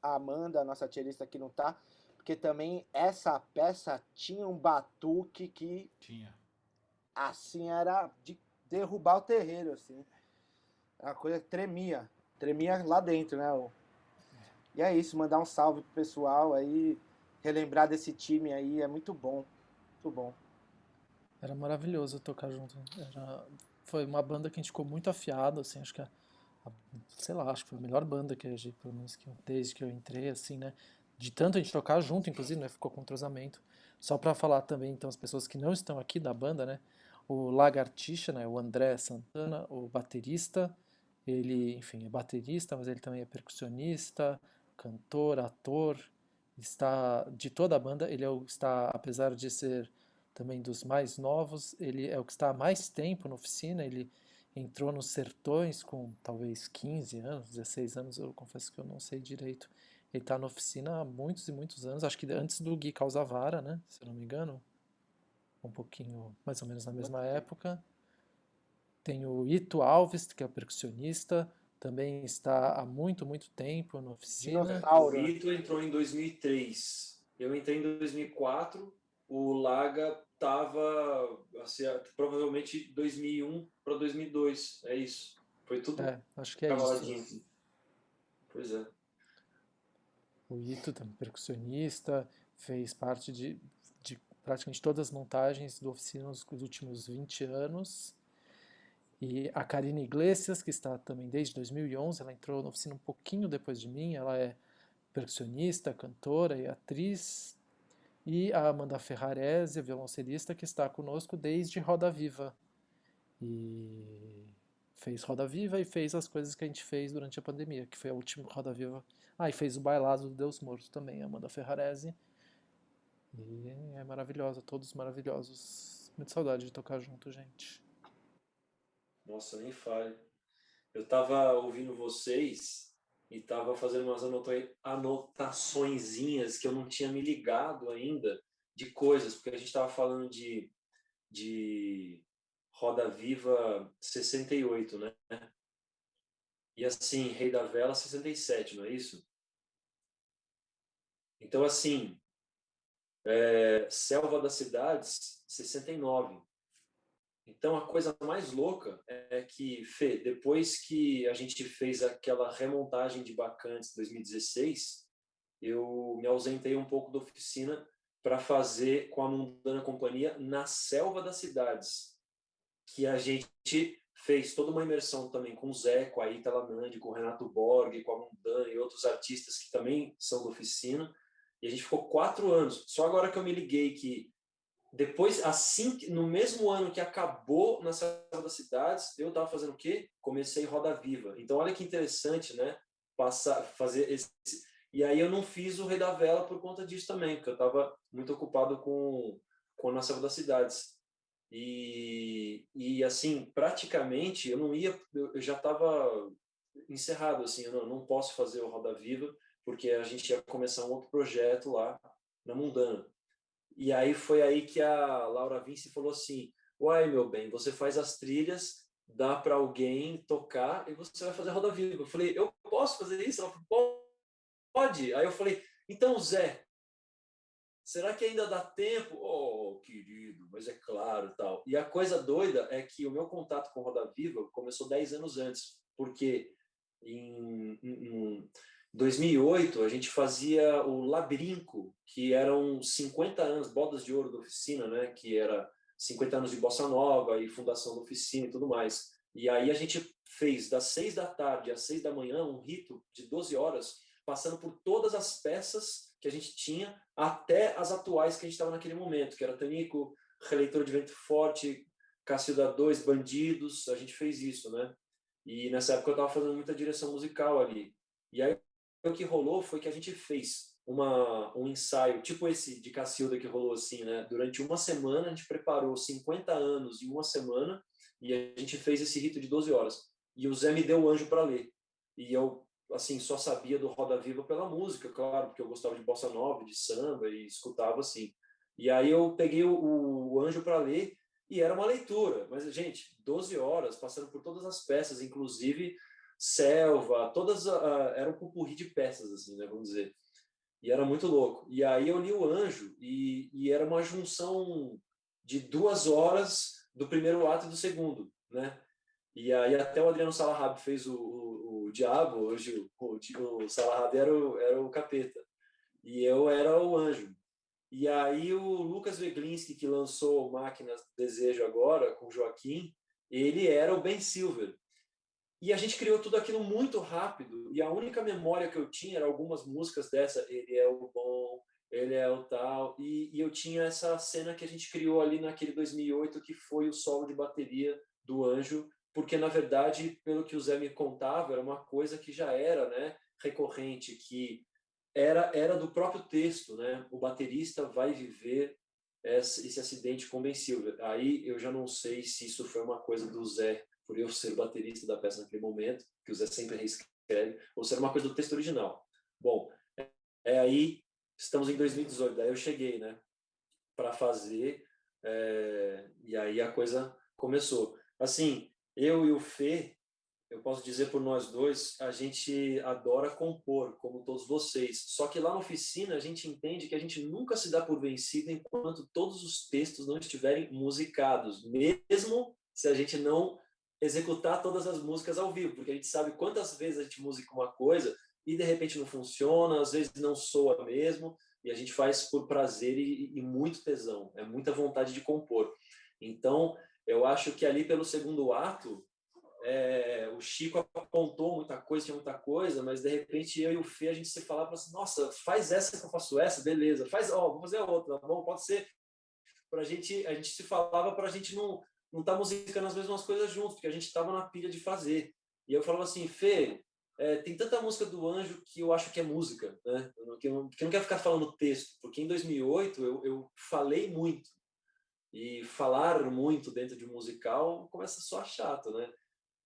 a Amanda, a nossa tierista que não tá. Porque também essa peça tinha um batuque que, Tinha. assim, era de derrubar o terreiro, assim. Uma coisa que tremia. Tremia lá dentro, né? E é isso, mandar um salve pro pessoal aí, relembrar desse time aí, é muito bom. Muito bom. Era maravilhoso tocar junto. Era, foi uma banda que a gente ficou muito afiado, assim, acho que a, a- sei lá, acho que foi a melhor banda que a gente, pelo menos que desde que eu entrei, assim, né? De tanto a gente tocar junto, inclusive, né? Ficou com entrosamento. Só para falar também, então, as pessoas que não estão aqui da banda, né? O Lagartixa, né? O André Santana, o baterista, ele, enfim, é baterista, mas ele também é percussionista, cantor, ator, está de toda a banda, ele é o, está, apesar de ser também dos mais novos, ele é o que está há mais tempo na oficina, ele entrou nos Sertões com talvez 15 anos, 16 anos, eu confesso que eu não sei direito. Ele está na oficina há muitos e muitos anos, acho que antes do Gui Causavara, né, se eu não me engano, um pouquinho, mais ou menos na mesma época. Tem o Ito Alves, que é o percussionista, também está há muito, muito tempo na oficina. O. Vitor entrou em 2003. Eu entrei em 2004. O Laga tava assim, provavelmente 2001 para 2002. É isso. Foi tudo É, acho que é isso. Pois é. o Ito, também percussionista, fez parte de, de praticamente todas as montagens do oficina nos últimos 20 anos. E a Karine Iglesias, que está também desde 2011, ela entrou na oficina um pouquinho depois de mim, ela é percussionista, cantora e atriz. E a Amanda Ferrarese, violoncelista, que está conosco desde Roda Viva. E fez Roda Viva e fez as coisas que a gente fez durante a pandemia, que foi a última Roda Viva. Ah, e fez o Bailado do Deus Morto também, Amanda Ferrarese. E é maravilhosa, todos maravilhosos. Muito saudade de tocar junto, gente. Nossa, nem fale. Eu tava ouvindo vocês e tava fazendo umas anotaçõezinhas que eu não tinha me ligado ainda de coisas, porque a gente tava falando de, de Roda Viva 68, né? E assim, Rei da Vela 67, não é isso? Então, assim, é, Selva das Cidades 69. Então, a coisa mais louca é que, Fê, depois que a gente fez aquela remontagem de Bacantes 2016, eu me ausentei um pouco da oficina para fazer com a Mundana Companhia na Selva das Cidades, que a gente fez toda uma imersão também com o Zé, com a Itala Nandi, com o Renato Borg, com a Mundan e outros artistas que também são da oficina. E a gente ficou quatro anos. Só agora que eu me liguei que depois, assim, no mesmo ano que acabou na Selva das Cidades, eu estava fazendo o quê? Comecei Roda Viva. Então, olha que interessante, né? Passar, fazer esse... E aí eu não fiz o Rei da Vela por conta disso também, porque eu estava muito ocupado com, com a Selva das Cidades. E, e assim, praticamente, eu não ia, eu já estava encerrado, assim, eu não, não posso fazer o Roda Viva, porque a gente ia começar um outro projeto lá na Mundana. E aí foi aí que a Laura Vinci falou assim, uai, meu bem, você faz as trilhas, dá para alguém tocar e você vai fazer Roda Viva. Eu falei, eu posso fazer isso? Ela falou, pode. Aí eu falei, então, Zé, será que ainda dá tempo? Oh, querido, mas é claro tal. E a coisa doida é que o meu contato com Roda Viva começou 10 anos antes, porque em, em 2008 a gente fazia o Labrinco, que eram 50 anos, bodas de ouro da oficina, né? que era 50 anos de Bossa Nova e fundação da oficina e tudo mais. E aí a gente fez das 6 da tarde às 6 da manhã um rito de 12 horas, passando por todas as peças que a gente tinha, até as atuais que a gente estava naquele momento, que era Tanico, Releitor de Vento Forte, Cacilda 2, Bandidos, a gente fez isso, né? E nessa época eu estava fazendo muita direção musical ali. E aí o que rolou foi que a gente fez uma, um ensaio, tipo esse de Cacilda que rolou assim, né? Durante uma semana, a gente preparou 50 anos em uma semana e a gente fez esse rito de 12 horas. E o Zé me deu o anjo para ler. E eu, assim, só sabia do Roda Viva pela música, claro, porque eu gostava de bossa nova, de samba e escutava assim. E aí eu peguei o, o anjo para ler e era uma leitura. Mas, gente, 12 horas, passando por todas as peças, inclusive selva, todas uh, era um pupurri de peças, assim, né, vamos dizer. E era muito louco. E aí eu li o Anjo e, e era uma junção de duas horas do primeiro ato e do segundo, né? E aí até o Adriano Salahab fez o, o, o Diabo, hoje o, o, o Salahab era o, era o capeta. E eu era o anjo. E aí o Lucas Veglinski, que lançou Máquinas Desejo agora, com Joaquim, ele era o Ben Silver. E a gente criou tudo aquilo muito rápido, e a única memória que eu tinha era algumas músicas dessa, ele é o bom, ele é o tal, e, e eu tinha essa cena que a gente criou ali naquele 2008, que foi o solo de bateria do Anjo, porque na verdade, pelo que o Zé me contava, era uma coisa que já era né, recorrente, que era, era do próprio texto, né? o baterista vai viver esse, acidente Silver. Aí eu já não sei se isso foi uma coisa do Zé por eu ser o baterista da peça naquele momento, que o Zé sempre reescreve, ou ser uma coisa do texto original. Bom, é, é aí, estamos em 2018, daí eu cheguei, né, para fazer, é, e aí a coisa começou. Assim, eu e o Fê, eu posso dizer por nós dois, a gente adora compor, como todos vocês. Só que lá na oficina a gente entende que a gente nunca se dá por vencido enquanto todos os textos não estiverem musicados, mesmo se a gente não executar todas as músicas ao vivo, porque a gente sabe quantas vezes a gente musica uma coisa e de repente não funciona, às vezes não soa mesmo, e a gente faz por prazer e, e muito tesão, é muita vontade de compor. Então, eu acho que ali pelo segundo ato, é, o Chico apontou muita coisa, tinha muita coisa, mas de repente eu e o Fê, a gente se falava assim, nossa, faz essa que eu faço essa, beleza, faz, ó, vou fazer outra, tá bom, pode ser. Pra gente, a gente se falava para a gente não não tá musicando as mesmas coisas juntos, porque a gente estava na pilha de fazer. E eu falava assim, Fê, é, tem tanta música do Anjo que eu acho que é música, né? Que eu, que eu não quero ficar falando texto, porque em 2008 eu, eu falei muito. E falar muito dentro de um musical começa só chato, né?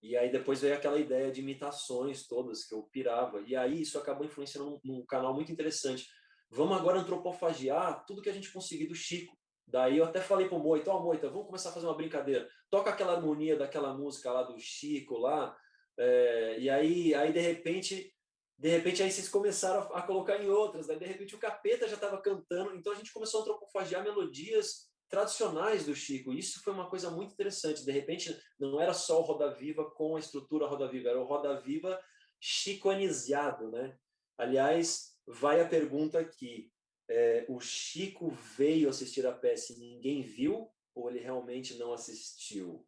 E aí depois veio aquela ideia de imitações todas que eu pirava. E aí isso acabou influenciando num, num canal muito interessante. Vamos agora antropofagiar tudo que a gente conseguir do Chico. Daí eu até falei pro Moita, ó oh, Moita, vamos começar a fazer uma brincadeira. Toca aquela harmonia daquela música lá do Chico lá, é, e aí, aí de repente, de repente aí vocês começaram a, a colocar em outras, daí de repente o Capeta já estava cantando, então a gente começou a antropofagiar melodias tradicionais do Chico. Isso foi uma coisa muito interessante. De repente, não era só o Roda Viva com a estrutura Roda Viva, era o Roda Viva chicoanizado, né? Aliás, vai a pergunta aqui. É, o Chico veio assistir a peça e ninguém viu? Ou ele realmente não assistiu?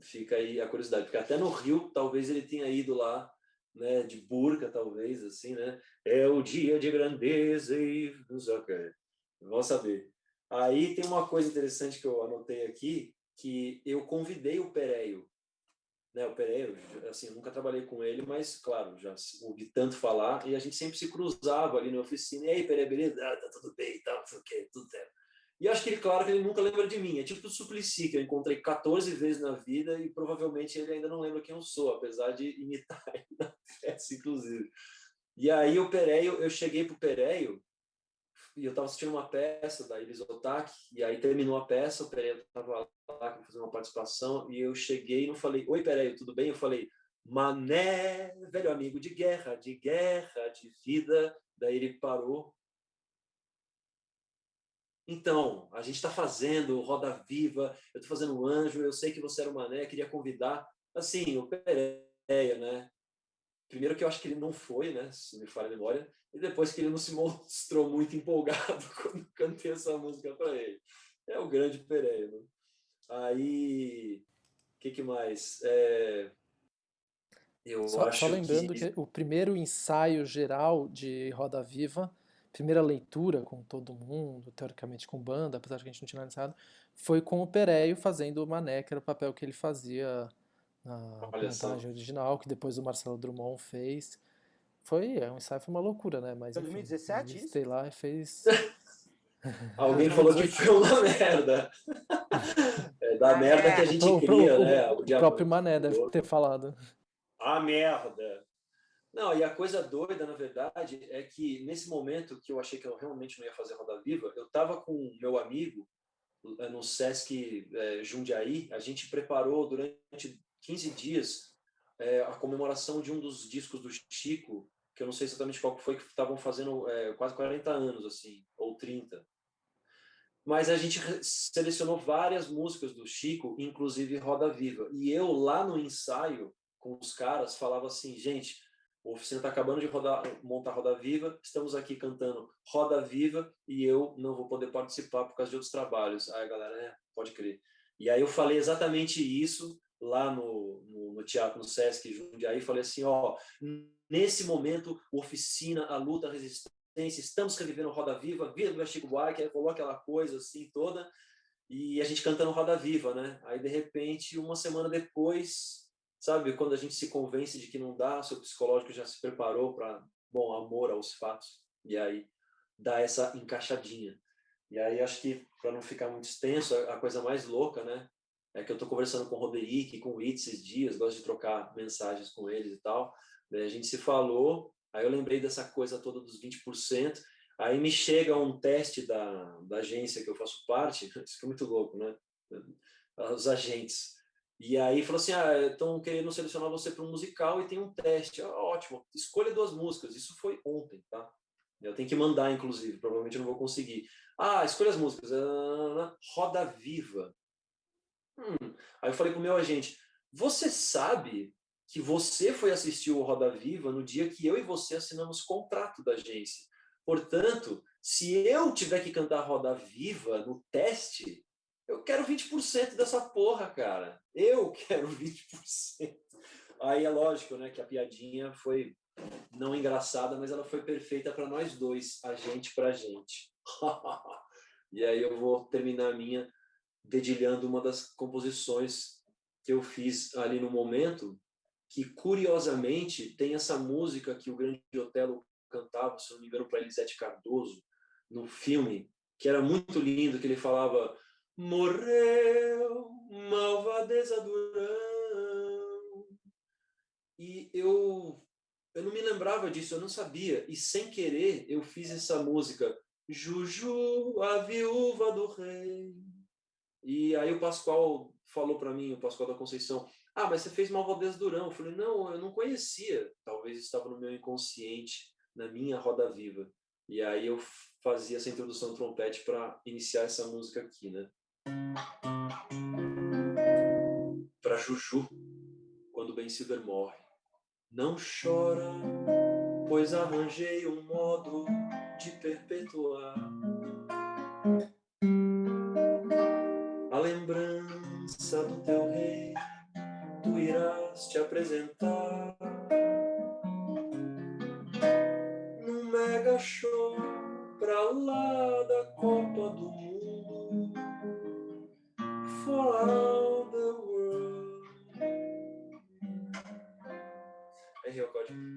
Fica aí a curiosidade. Porque até no Rio, talvez ele tenha ido lá né, de burca, talvez, assim, né? É o dia de grandeza e não sei o que. Vamos saber. Aí tem uma coisa interessante que eu anotei aqui, que eu convidei o Pereio, né, o Pereiro, assim, eu nunca trabalhei com ele, mas, claro, já ouvi tanto falar, e a gente sempre se cruzava ali na oficina, e aí, Pereiro, beleza? Ah, tá tudo bem e tal, tudo certo. E acho que claro, que ele nunca lembra de mim, é tipo o Suplicy, que eu encontrei 14 vezes na vida, e provavelmente ele ainda não lembra quem eu sou, apesar de imitar ele na festa, inclusive. E aí o Pereio, eu cheguei pro Pereio, e eu estava assistindo uma peça da Iris e aí terminou a peça, o Pereira estava lá fazer uma participação, e eu cheguei e não falei, oi Pereira, tudo bem? Eu falei, Mané, velho amigo de guerra, de guerra, de vida. Daí ele parou. Então, a gente está fazendo Roda Viva, eu estou fazendo Anjo, eu sei que você era o Mané, queria convidar, assim, o Pereira, né? Primeiro que eu acho que ele não foi, né, se me falha a memória, e depois que ele não se mostrou muito empolgado quando cantei essa música para ele. É o grande Pereira. Né? Aí, o que, que, mais? É... Eu só, acho só lembrando que... que... o primeiro ensaio geral de Roda Viva, primeira leitura com todo mundo, teoricamente com banda, apesar de que a gente não tinha ensaiado, foi com o Pereio fazendo o Mané, que era o papel que ele fazia na montagem original, que depois o Marcelo Drummond fez. Foi, é um ensaio foi uma loucura, né? Mas, foi 2017 isso? Sei lá e fez... Alguém falou que foi uma merda. É da merda que a gente o, cria, o, né? O, o próprio Mané deve ter falado. A merda. Não, e a coisa doida, na verdade, é que nesse momento que eu achei que eu realmente não ia fazer Roda Viva, eu estava com meu amigo eh, no Sesc é, Jundiaí, a gente preparou durante 15 dias é, a comemoração de um dos discos do Chico, que eu não sei exatamente qual foi, que estavam fazendo é, quase 40 anos, assim, ou 30. Mas a gente selecionou várias músicas do Chico, inclusive Roda Viva. E eu, lá no ensaio, com os caras, falava assim, gente, a oficina está acabando de rodar, montar Roda Viva, estamos aqui cantando Roda Viva e eu não vou poder participar por causa de outros trabalhos. Aí a galera, é, pode crer. E aí eu falei exatamente isso lá no, no, no, teatro, no Sesc Jundiaí, falei assim, ó, nesse momento, oficina, a luta, a resistência, estamos revivendo Roda Viva, viva Chico Buarque, falou aquela coisa assim toda, e a gente cantando Roda Viva, né? Aí, de repente, uma semana depois, sabe, quando a gente se convence de que não dá, seu psicológico já se preparou para, bom, amor aos fatos, e aí dá essa encaixadinha. E aí, acho que, para não ficar muito extenso, a coisa mais louca, né? É que eu estou conversando com o Roderick, com o It esses dias, gosto de trocar mensagens com eles e tal. a gente se falou, aí eu lembrei dessa coisa toda dos 20%, aí me chega um teste da, da agência que eu faço parte, isso que é muito louco, né? Os agentes. E aí falou assim, ah, estão querendo selecionar você para um musical e tem um teste. Ah, ótimo, escolha duas músicas. Isso foi ontem, tá? Eu tenho que mandar, inclusive, provavelmente eu não vou conseguir. Ah, escolha as músicas. Ah, Roda Viva. Hum. Aí eu falei pro meu agente, você sabe que você foi assistir o Roda Viva no dia que eu e você assinamos contrato da agência. Portanto, se eu tiver que cantar Roda Viva no teste, eu quero 20% dessa porra, cara. Eu quero 20%. Aí é lógico, né, que a piadinha foi não engraçada, mas ela foi perfeita para nós dois, a gente para a gente. e aí eu vou terminar a minha dedilhando uma das composições que eu fiz ali no momento, que curiosamente tem essa música que o Grande Otelo cantava, se não me engano, para Elisete Cardoso, no filme, que era muito lindo, que ele falava Morreu, malvadeza Durão. E eu, eu não me lembrava disso, eu não sabia. E sem querer, eu fiz essa música, Juju, a viúva do rei. E aí o Pascoal falou para mim, o Pascoal da Conceição, ah, mas você fez Malvadeza Durão. Eu falei, não, eu não conhecia. Talvez estava no meu inconsciente, na minha roda viva. E aí eu fazia essa introdução trompete para iniciar essa música aqui, né? Para Juju, quando Ben Silver morre. Não chora, pois arranjei um modo de perpetuar lembrança do teu rei. Tu irás te apresentar num mega show pra lá da Copa do Mundo for all the world. Aí o código.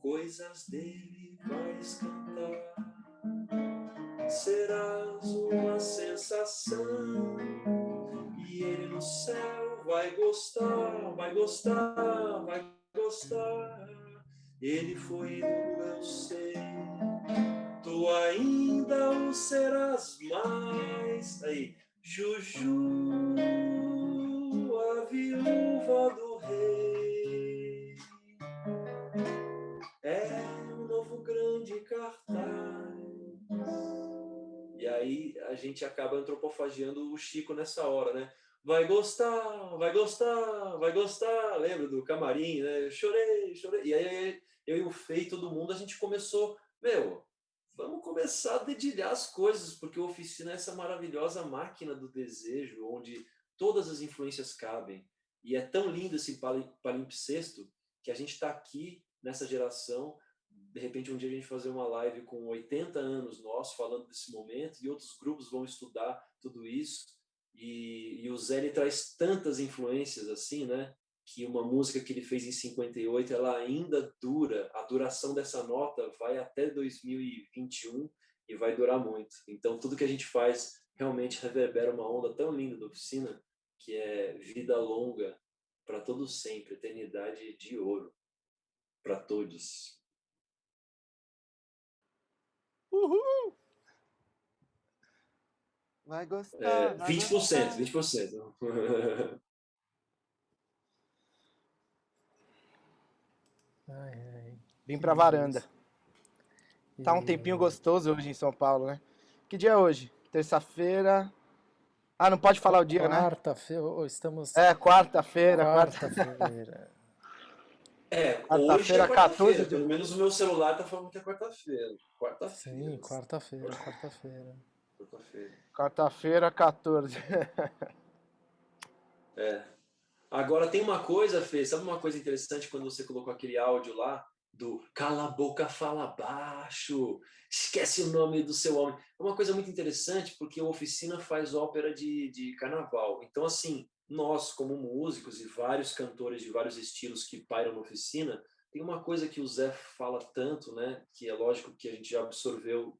Coisas dele vais cantar. Sensação. E ele no céu vai gostar, vai gostar, vai gostar. Ele foi ídolo, eu sei. Tu ainda o serás mais. Aí, Juju, a viúva do rei. Aí a gente acaba antropofagiando o Chico nessa hora, né? vai gostar, vai gostar, vai gostar. Lembra do camarim, né? Chorei, chorei. E aí eu e o Fei, todo mundo, a gente começou, meu, vamos começar a dedilhar as coisas, porque a oficina é essa maravilhosa máquina do desejo, onde todas as influências cabem. E é tão lindo esse palimpsesto que a gente está aqui nessa geração. De repente, um dia a gente fazer uma live com 80 anos nós falando desse momento e outros grupos vão estudar tudo isso. E, e o Zé ele traz tantas influências assim, né? que uma música que ele fez em 58, ela ainda dura, a duração dessa nota vai até 2021 e vai durar muito. Então, tudo que a gente faz realmente reverbera uma onda tão linda da oficina, que é vida longa para todo sempre, eternidade de ouro para todos. Uhul! Vai gostar. É, vai 20%, gostar. 20%. Ai, ai. Vim pra varanda. Tá um tempinho gostoso hoje em São Paulo, né? Que dia é hoje? Terça-feira. Ah, não pode falar o dia, né? Quarta-feira, estamos É, quarta-feira. Quarta... quarta-feira. É, Quarta-feira, hoje é 14 quarta-feira. de- Pelo menos o meu celular tá falando que é quarta-feira. Quarta-feira. Sim, quarta-feira, quarta-feira. Quarta-feira. Quarta-feira, 14. É. Agora tem uma coisa, Fê, sabe uma coisa interessante quando você colocou aquele áudio lá do cala a boca, fala baixo, esquece o nome do seu homem. É uma coisa muito interessante porque a oficina faz ópera de, de carnaval. Então, assim, nós como músicos e vários cantores de vários estilos que pairam na oficina, tem uma coisa que o Zé fala tanto, né? Que é lógico que a gente já absorveu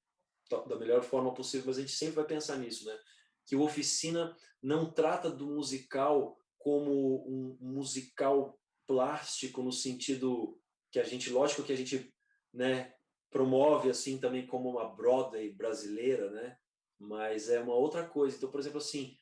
da- melhor forma possível, mas a gente sempre vai pensar nisso, né? Que o oficina não trata do musical como um musical plástico no sentido que a gente, lógico que a gente, né, promove assim também como uma Broadway brasileira, né? Mas é uma outra coisa. Então, por exemplo, assim,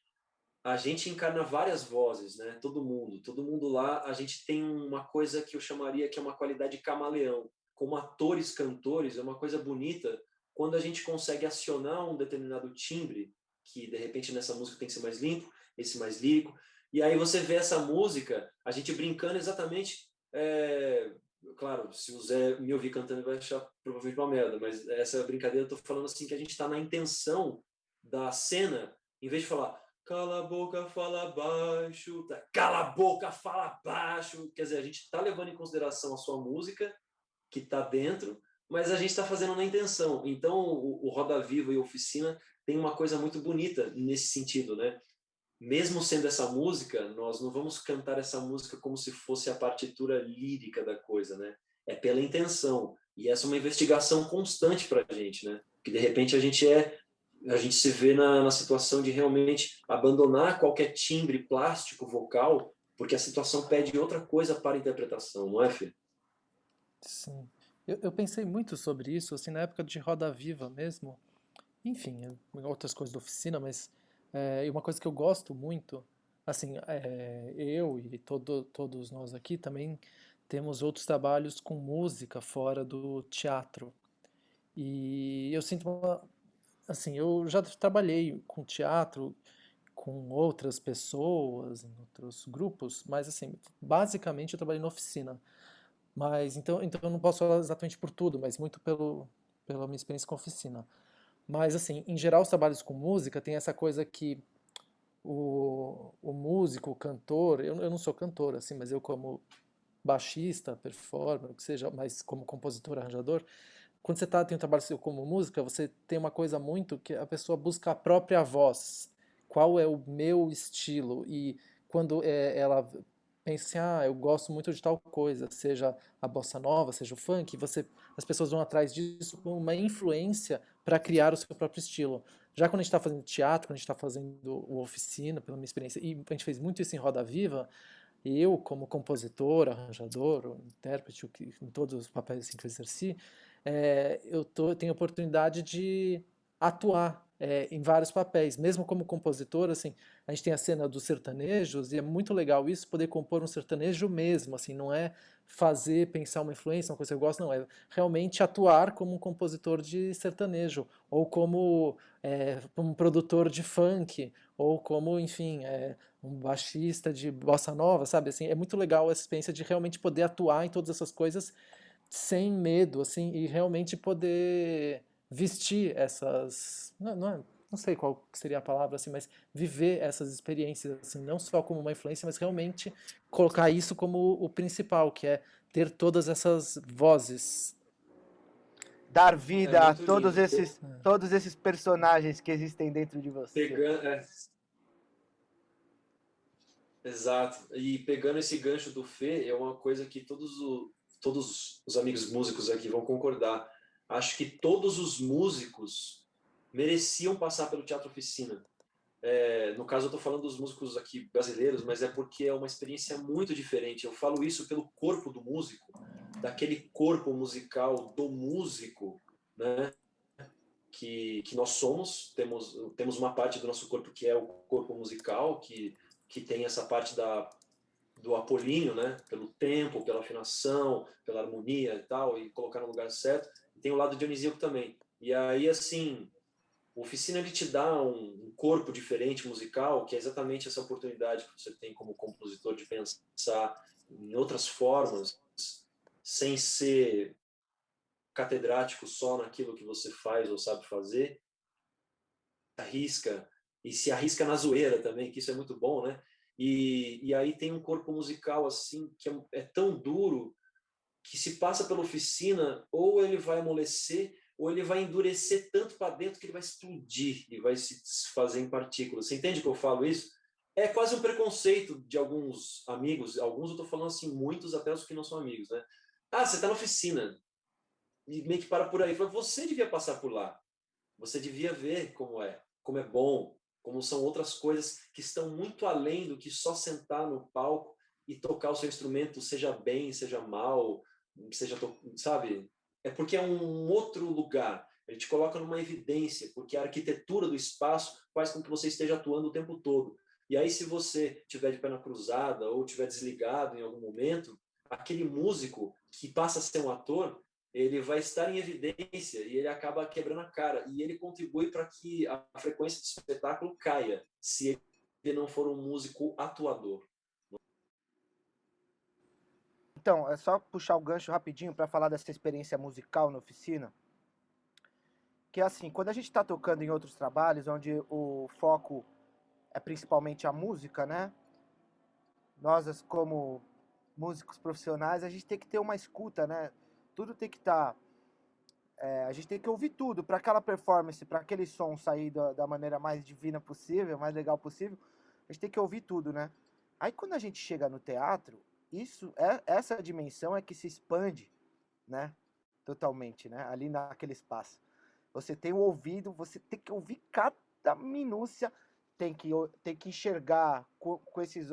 a gente encarna várias vozes, né? Todo mundo, todo mundo lá, a gente tem uma coisa que eu chamaria que é uma qualidade camaleão. Como atores, cantores, é uma coisa bonita quando a gente consegue acionar um determinado timbre, que de repente nessa música tem que ser mais limpo, esse mais lírico, E aí você vê essa música, a gente brincando exatamente, é, claro, se o Zé me ouvir cantando vai achar provavelmente uma merda, mas essa brincadeira eu tô falando assim que a gente está na intenção da cena, em vez de falar cala a boca, fala baixo, tá, cala a boca, fala baixo, quer dizer, a gente está levando em consideração a sua música que está dentro, mas a gente está fazendo na intenção. Então, o, o Roda Viva e Oficina tem uma coisa muito bonita nesse sentido, né? Mesmo sendo essa música, nós não vamos cantar essa música como se fosse a partitura lírica da coisa, né? É pela intenção. E essa é uma investigação constante para a gente, né? Que de repente a gente é, a gente se vê na, na situação de realmente abandonar qualquer timbre plástico vocal, porque a situação pede outra coisa para a interpretação, não é, Fê? Sim. Eu, eu, pensei muito sobre isso, assim, na época de Roda Viva mesmo. Enfim, outras coisas da oficina, mas é, uma coisa que eu gosto muito, assim, é, eu e todo, todos nós aqui também temos outros trabalhos com música fora do teatro. E eu sinto uma, assim, eu já trabalhei com teatro com outras pessoas, em outros grupos, mas assim, basicamente eu trabalhei na oficina. Mas então, então eu não posso falar exatamente por tudo, mas muito pelo, pela minha experiência com oficina. Mas assim, em geral os trabalhos com música tem essa coisa que o, o músico, o cantor, eu, eu não sou cantor assim, mas eu como baixista, performer, o que seja, mas como compositor, arranjador, quando você tá, tem um trabalho seu como música, você tem uma coisa muito que a pessoa busca a própria voz. Qual é o meu estilo? E quando é, ela pensa assim, ah, eu gosto muito de tal coisa, seja a bossa nova, seja o funk, você, as pessoas vão atrás disso com uma influência para criar o seu próprio estilo. Já quando a gente está fazendo teatro, quando a gente está fazendo oficina, pela minha experiência, e a gente fez muito isso em Roda Viva, eu, como compositor, arranjador, intérprete, em todos os papéis assim, que eu exerci, é, eu, tô, eu tenho oportunidade de atuar é, em vários papéis, mesmo como compositor, assim, a gente tem a cena dos sertanejos e é muito legal isso, poder compor um sertanejo mesmo, assim, não é fazer, pensar uma influência, uma coisa que eu gosto, não, é realmente atuar como um compositor de sertanejo, ou como é, um produtor de funk, ou como, enfim, é, um baixista de bossa nova, sabe, assim, é muito legal essa experiência de realmente poder atuar em todas essas coisas sem medo, assim, e realmente poder vestir essas, não, não, é, não sei qual seria a palavra assim, mas viver essas experiências assim, não só como uma influência, mas realmente colocar isso como o principal, que é ter todas essas vozes. Dar vida é a todos lindo. esses, é. todos esses personagens que existem dentro de você. Pegando, é. Exato. E pegando esse gancho do Fê, é uma coisa que todos, o, todos os amigos músicos aqui vão concordar acho que todos os músicos mereciam passar pelo Teatro Oficina. É, no caso, eu estou falando dos músicos aqui brasileiros, mas é porque é uma experiência muito diferente. Eu falo isso pelo corpo do músico, daquele corpo musical do músico, né? Que, que nós somos. Temos, temos uma parte do nosso corpo que é o corpo musical, que, que tem essa parte da, do apolíneo, né? Pelo tempo, pela afinação, pela harmonia e tal, e colocar no lugar certo tem o lado dionisíaco também. E aí, assim, a oficina ele te dá um, corpo diferente musical, que é exatamente essa oportunidade que você tem como compositor de pensar em outras formas, sem ser catedrático só naquilo que você faz ou sabe fazer. Arrisca, e se arrisca na zoeira também, que isso é muito bom, né? E, e aí tem um corpo musical assim que é, é tão duro que se passa pela oficina, ou ele vai amolecer, ou ele vai endurecer tanto para dentro que ele vai explodir e vai se desfazer em partículas. Você entende que eu falo isso? É quase um preconceito de alguns amigos, alguns eu estou falando assim, muitos até os que não são amigos, né? Ah, você está na oficina. E meio que para por aí. Fala, você devia passar por lá. Você devia ver como é, como é bom, como são outras coisas que estão muito além do que só sentar no palco e tocar o seu instrumento, seja bem, seja mal, seja, sabe? É porque é um outro lugar. Ele te coloca numa evidência, porque a arquitetura do espaço faz com que você esteja atuando o tempo todo. E aí, se você tiver de perna cruzada ou tiver desligado em algum momento, aquele músico que passa a ser um ator, ele vai estar em evidência e ele acaba quebrando a cara. E ele contribui para que a frequência do espetáculo caia, se não for um músico atuador. Então, é só puxar o gancho rapidinho para falar dessa experiência musical na oficina. Que é assim, quando a gente está tocando em outros trabalhos, onde o foco é principalmente a música, né? Nós, como músicos profissionais, a gente tem que ter uma escuta, né? Tudo tem que estar. Tá, é, a gente tem que ouvir tudo para aquela performance, para aquele som sair da, da, maneira mais divina possível, mais legal possível. A gente tem que ouvir tudo, né? Aí quando a gente chega no teatro, isso é essa dimensão é que se expande, né? Totalmente, né? Ali naquele espaço. Você tem o ouvido, você tem que ouvir cada minúcia, tem que tem que enxergar com, com esses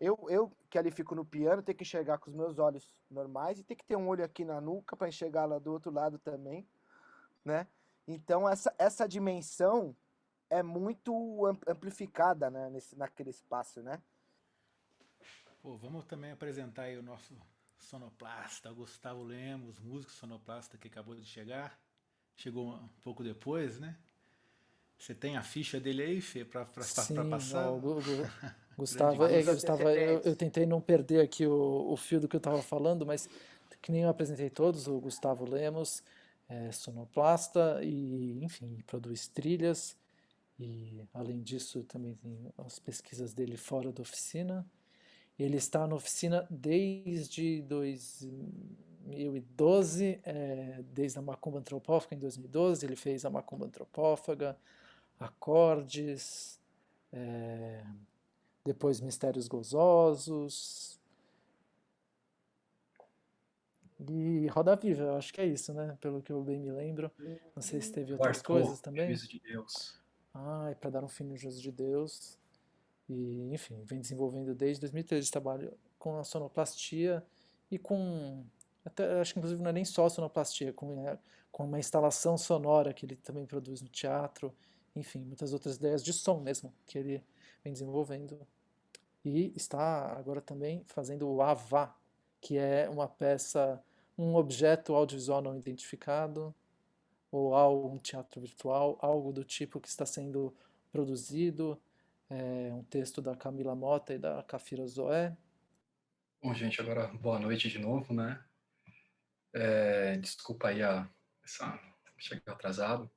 eu, eu que ali fico no piano, tenho que enxergar com os meus olhos normais e tem que ter um olho aqui na nuca para enxergar lá do outro lado também, né? Então essa, essa dimensão é muito amplificada, né, nesse, naquele espaço, né? Pô, vamos também apresentar aí o nosso sonoplasta, Gustavo Lemos, músico sonoplasta que acabou de chegar. Chegou um pouco depois, né? Você tem a ficha dele aí, Fê, para passar? o, Gustavo, é, Gustavo eu, eu, tentei não perder aqui o, o fio do que eu estava falando, mas que nem eu apresentei todos, o Gustavo Lemos, é, sonoplasta e, enfim, produz trilhas. E, além disso, também tem as pesquisas dele fora da oficina. Ele está na oficina desde 2012, é, desde a Macumba Antropófaga em 2012, ele fez a Macumba Antropófaga, acordes, é, depois Mistérios Gozosos. E Roda Viva, eu acho que é isso, né? Pelo que eu bem me lembro. Não sei se teve outras Arthur, coisas também. Juízo de Deus. Ah, é para dar um fim no Juízo de Deus. E, enfim, vem desenvolvendo desde 2013 trabalho com a sonoplastia e com. Até, acho que inclusive não é nem só sonoplastia, com, é, com uma instalação sonora que ele também produz no teatro. Enfim, muitas outras ideias de som mesmo que ele vem desenvolvendo e está agora também fazendo o AVA, que é uma peça, um objeto audiovisual não identificado, ou um teatro virtual, algo do tipo que está sendo produzido, é um texto da Camila Mota e da Cafira Zoé. Bom, gente, agora boa noite de novo, né? É, desculpa aí a, essa, chegar atrasado.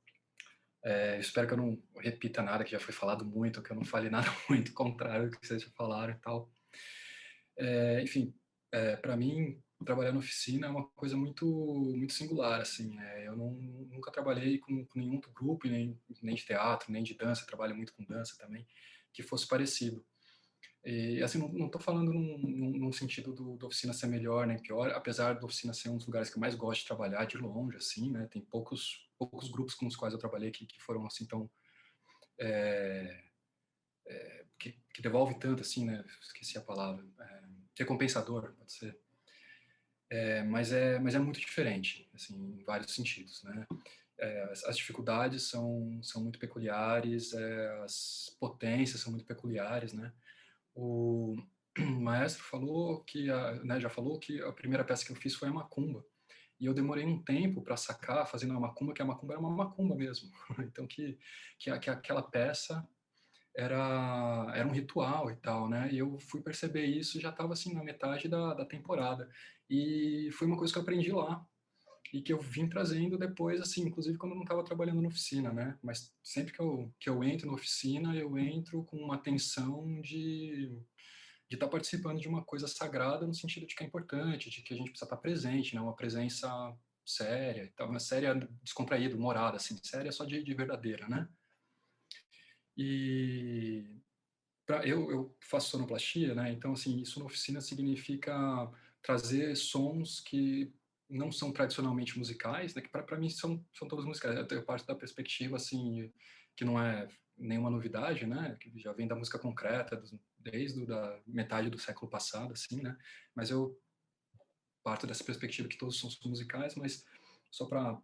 É, espero que eu não repita nada que já foi falado muito, que eu não fale nada muito contrário do que vocês já falaram e tal. É, enfim, é, para mim, trabalhar na oficina é uma coisa muito muito singular, assim. É, eu não, nunca trabalhei com, com, nenhum grupo, nem, nem de teatro, nem de dança, trabalho muito com dança também, que fosse parecido. E, assim, não estou falando num, num, num sentido do, da oficina ser melhor nem pior, apesar da oficina ser um dos lugares que eu mais gosto de trabalhar de longe, assim, né? Tem poucos poucos grupos com os quais eu trabalhei que, que foram assim tão é, é, que, que, devolve tanto assim, né? Esqueci a palavra. É, recompensador, pode ser. É, mas é mas é muito diferente, assim, em vários sentidos, né? É, as, as, dificuldades são são muito peculiares, é, as potências são muito peculiares, né? O maestro falou que a, né, já falou que a primeira peça que eu fiz foi a macumba e eu demorei um tempo para sacar, fazendo a macumba, que a macumba era uma macumba mesmo. então, que, que, que aquela peça era, era um ritual e tal, né? E eu fui perceber isso já estava assim na metade da, da temporada. E foi uma coisa que eu aprendi lá e que eu vim trazendo depois, assim, inclusive quando eu não estava trabalhando na oficina, né? Mas sempre que eu, que eu entro na oficina, eu entro com uma tensão de de estar tá participando de uma coisa sagrada no sentido de que é importante, de que a gente precisa estar tá presente, né? Uma presença séria, então, uma séria descontraída, morada, assim, séria só de, de verdadeira, né? E pra, eu, eu faço sonoplastia, né? Então, assim, isso na oficina significa trazer sons que não são tradicionalmente musicais, né? Que para mim são, são todos musicais. Eu tenho parte da perspectiva, assim, que não é nenhuma novidade, né? Que já vem da música concreta, desde da metade do século passado, assim, né? Mas eu parto dessa perspectiva que todos são musicais, mas só para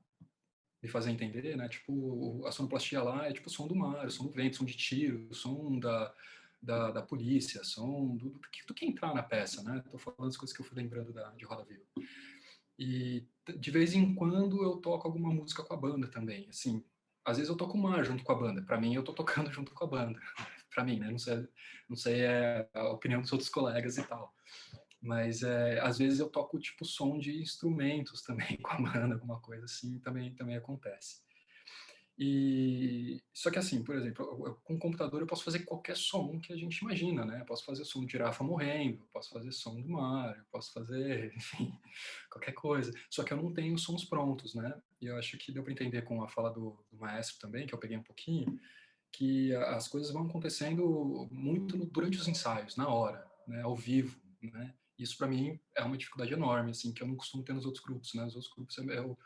me fazer entender, né? Tipo, a sonoplastia lá é tipo som do mar, o som do vento, som de tiro, som da, da, da polícia, som do, do, do, que entrar na peça, né? Tô falando as coisas que eu fui lembrando da, de Roda Viva. E de vez em quando eu toco alguma música com a banda também, assim, às vezes eu toco mar junto com a banda. Para mim, eu tô tocando junto com a banda. para mim, né? Não sei, não sei é, a opinião dos outros colegas e tal. Mas é, às vezes eu toco tipo som de instrumentos também com a banda, alguma coisa assim, também também acontece. E só que assim, por exemplo, com o computador eu posso fazer qualquer som que a gente imagina, né? Eu posso fazer som de girafa morrendo, posso fazer som do mar, eu posso fazer, enfim, qualquer coisa. Só que eu não tenho sons prontos, né? E eu acho que deu para entender com a fala do, do, maestro também, que eu peguei um pouquinho, que as coisas vão acontecendo muito durante os ensaios, na hora, né? Ao vivo, né? Isso para mim é uma dificuldade enorme, assim, que eu não costumo ter nos outros grupos, né? Os outros grupos é, eu,